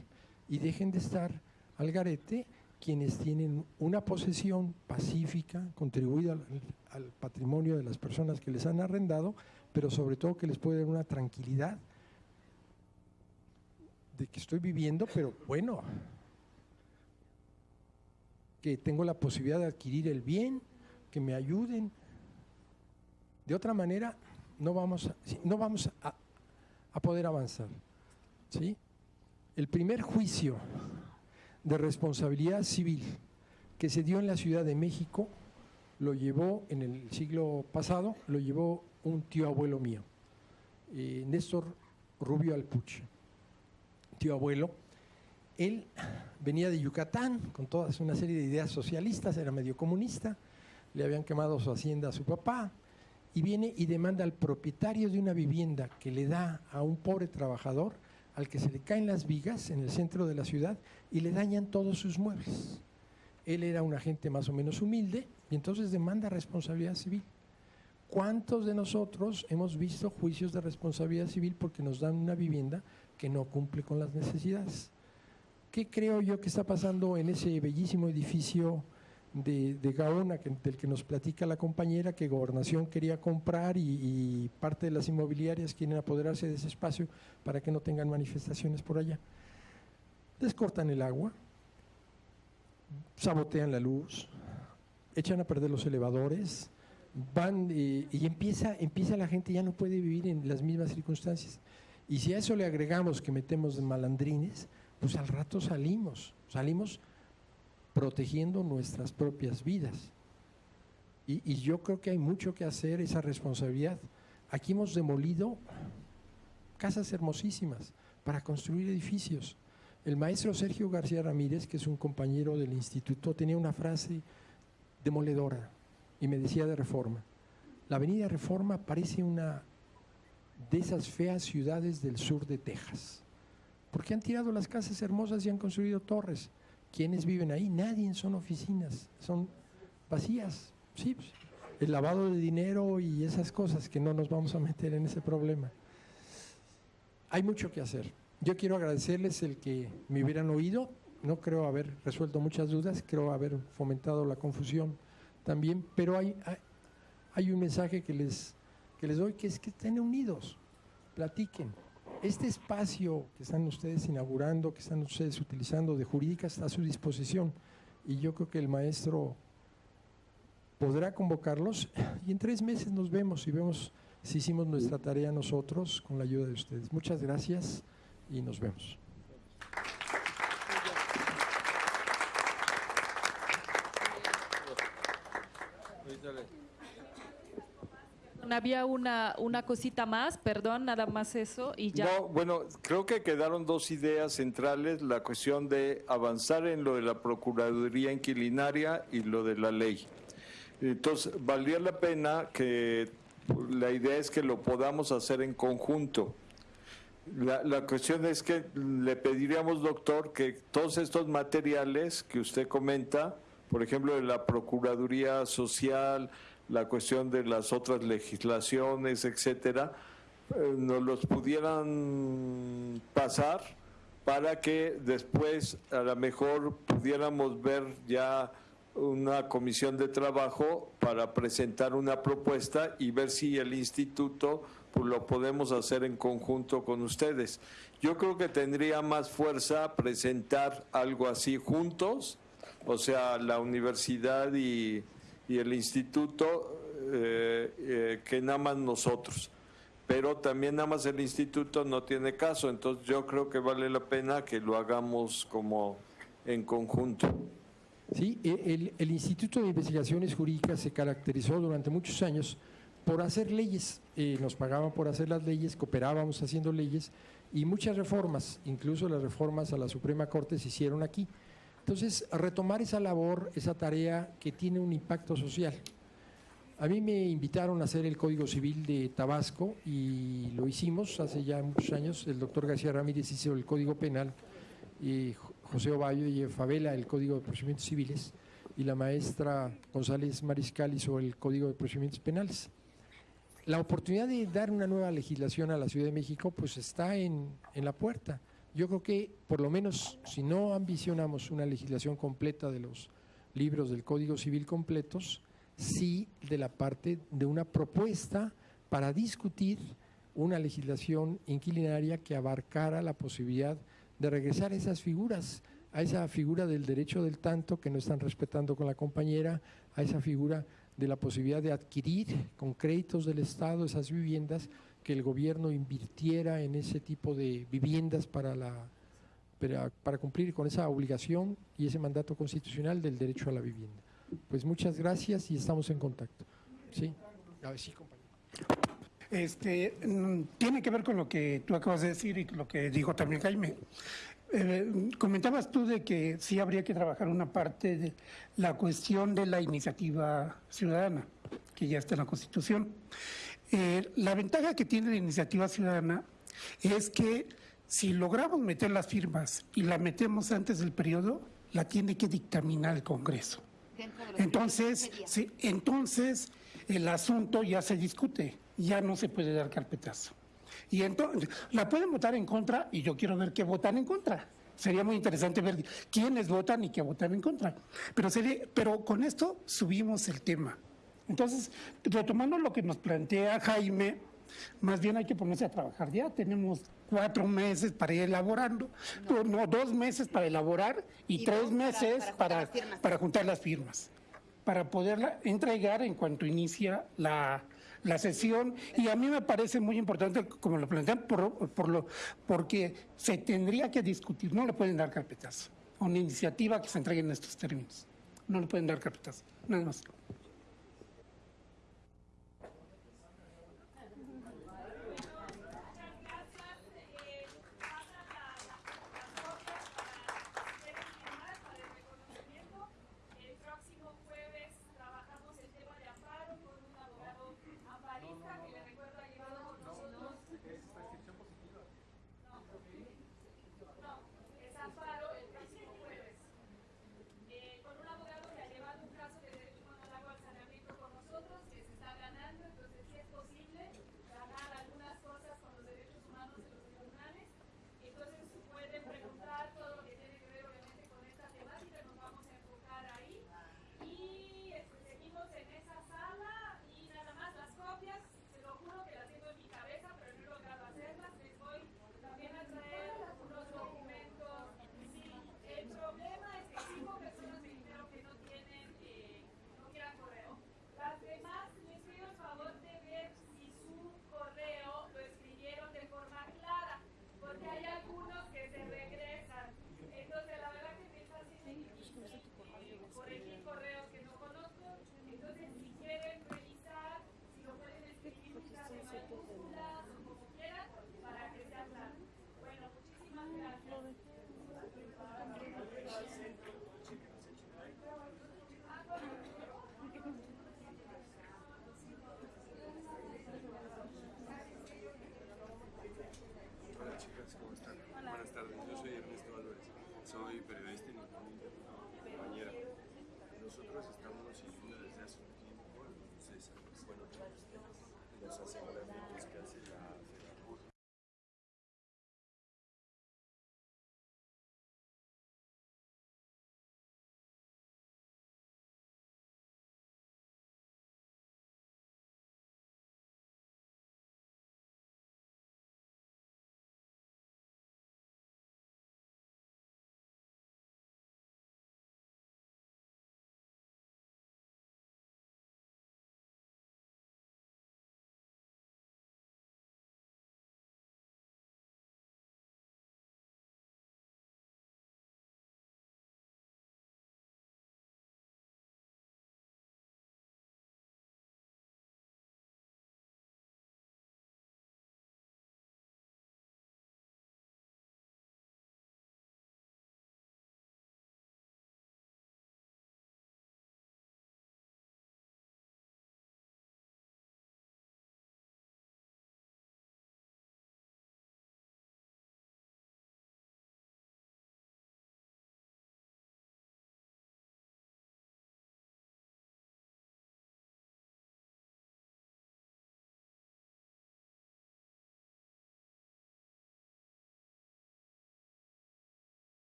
y dejen de estar al garete quienes tienen una posesión pacífica, contribuida al, patrimonio de las personas que les han arrendado, pero sobre todo que les puede dar una tranquilidad de que estoy viviendo, pero bueno, que tengo la posibilidad de adquirir el bien, que me ayuden. De otra manera, no vamos a, no vamos a poder avanzar. ¿sí? El primer juicio de responsabilidad civil que se dio en la Ciudad de México lo llevó en el siglo pasado, lo llevó un tío abuelo mío, eh, Néstor Rubio Alpuche, tío abuelo. Él venía de Yucatán con toda una serie de ideas socialistas, era medio comunista, le habían quemado su hacienda a su papá, y viene y demanda al propietario de una vivienda que le da a un pobre trabajador al que se le caen las vigas en el centro de la ciudad y le dañan todos sus muebles. Él era un agente más o menos humilde y entonces demanda responsabilidad civil. ¿Cuántos de nosotros hemos visto juicios de responsabilidad civil porque nos dan una vivienda que no cumple con las necesidades? ¿Qué creo yo que está pasando en ese bellísimo edificio de, Gaona, que, del que nos platica la compañera, que Gobernación quería comprar y, y parte de las inmobiliarias quieren apoderarse de ese espacio para que no tengan manifestaciones por allá? Les cortan el agua, sabotean la luz, echan a perder los elevadores, van eh, y empieza, empieza la gente ya no puede vivir en las mismas circunstancias. Y si a eso le agregamos que metemos malandrines, pues al rato salimos, salimos protegiendo nuestras propias vidas. Y, yo creo que hay mucho que hacer, esa responsabilidad. Aquí hemos demolido casas hermosísimas para construir edificios. El maestro Sergio García Ramírez, que es un compañero del instituto, tenía una frase demoledora y me decía de Reforma. La avenida Reforma parece una de esas feas ciudades del sur de Texas, porque han tirado las casas hermosas y han construido torres. ¿Quiénes viven ahí? Nadie, son oficinas, son vacías. Sí, pues, el lavado de dinero y esas cosas que no nos vamos a meter en ese problema. Hay mucho que hacer. Yo quiero agradecerles el que me hubieran oído, no creo haber resuelto muchas dudas, creo haber fomentado la confusión también, pero hay, hay, hay un mensaje que les, que les doy que es que estén unidos, platiquen. Este espacio que están ustedes inaugurando, que están ustedes utilizando de jurídica, está a su disposición. Y yo creo que el maestro podrá convocarlos y en tres meses nos vemos y vemos si hicimos nuestra tarea nosotros con la ayuda de ustedes. Muchas gracias y nos vemos. Dale. Había una, una cosita más, perdón, nada más eso y ya. No, bueno, creo que quedaron dos ideas centrales, la cuestión de avanzar en lo de la Procuraduría Inquilinaria y lo de la ley. Entonces, valía la pena que la idea es que lo podamos hacer en conjunto. La, la cuestión es que le pediríamos, doctor, que todos estos materiales que usted comenta, por ejemplo, de la Procuraduría Social, la cuestión de las otras legislaciones, etcétera, eh, nos los pudieran pasar para que después a lo mejor pudiéramos ver ya una comisión de trabajo para presentar una propuesta y ver si el instituto pues, lo podemos hacer en conjunto con ustedes. Yo creo que tendría más fuerza presentar algo así juntos, o sea, la universidad y, y el instituto, eh, eh, que nada más nosotros. Pero también nada más el instituto no tiene caso, entonces yo creo que vale la pena que lo hagamos como en conjunto. Sí, e- el, el Instituto de Investigaciones Jurídicas se caracterizó durante muchos años por hacer leyes. Eh, nos pagaban por hacer las leyes, cooperábamos haciendo leyes y muchas reformas, incluso las reformas a la Suprema Corte se hicieron aquí. Entonces, retomar esa labor, esa tarea que tiene un impacto social. A mí me invitaron a hacer el Código Civil de Tabasco y lo hicimos hace ya muchos años. El doctor García Ramírez hizo el Código Penal y José Ovalle y Favela el Código de Procedimientos Civiles y la maestra González Mariscal hizo el Código de Procedimientos Penales. La oportunidad de dar una nueva legislación a la Ciudad de México pues está en, en la puerta. Yo creo que por lo menos si no ambicionamos una legislación completa de los libros del Código Civil completos, sí de la parte de una propuesta para discutir una legislación inquilinaria que abarcara la posibilidad de regresar esas figuras, a esa figura del derecho del tanto que no están respetando con la compañera, a esa figura de la posibilidad de adquirir con créditos del Estado esas viviendas, que el gobierno invirtiera en ese tipo de viviendas para, la, para, cumplir con esa obligación y ese mandato constitucional del derecho a la vivienda. Pues muchas gracias y estamos en contacto. Sí, a ver, sí, compañero. Este, mm, tiene que ver con lo que tú acabas de decir y lo que dijo también Jaime. Eh, comentabas tú de que sí habría que trabajar una parte de la cuestión de la iniciativa ciudadana, que ya está en la Constitución. Eh, la ventaja que tiene la iniciativa ciudadana es que si logramos meter las firmas y la metemos antes del periodo, la tiene que dictaminar el Congreso. Entonces, sí, entonces el asunto ya se discute, ya no se puede dar carpetazo. Y entonces, la pueden votar en contra y yo quiero ver qué votan en contra. Sería muy interesante ver quiénes votan y qué votan en contra. Pero, sería, pero con esto subimos el tema. Entonces, retomando lo que nos plantea Jaime, más bien hay que ponerse a trabajar ya. Tenemos cuatro meses para ir elaborando, no, no, dos meses para elaborar y, Y tres para- meses para juntar para, las firmas. para juntar las firmas, para poderla entregar en cuanto inicia la, la sesión. Y a mí me parece muy importante, como lo plantean, por, por lo, porque se tendría que discutir, no le pueden dar carpetazo a una iniciativa que se entregue en estos términos. No le pueden dar carpetazo, nada más.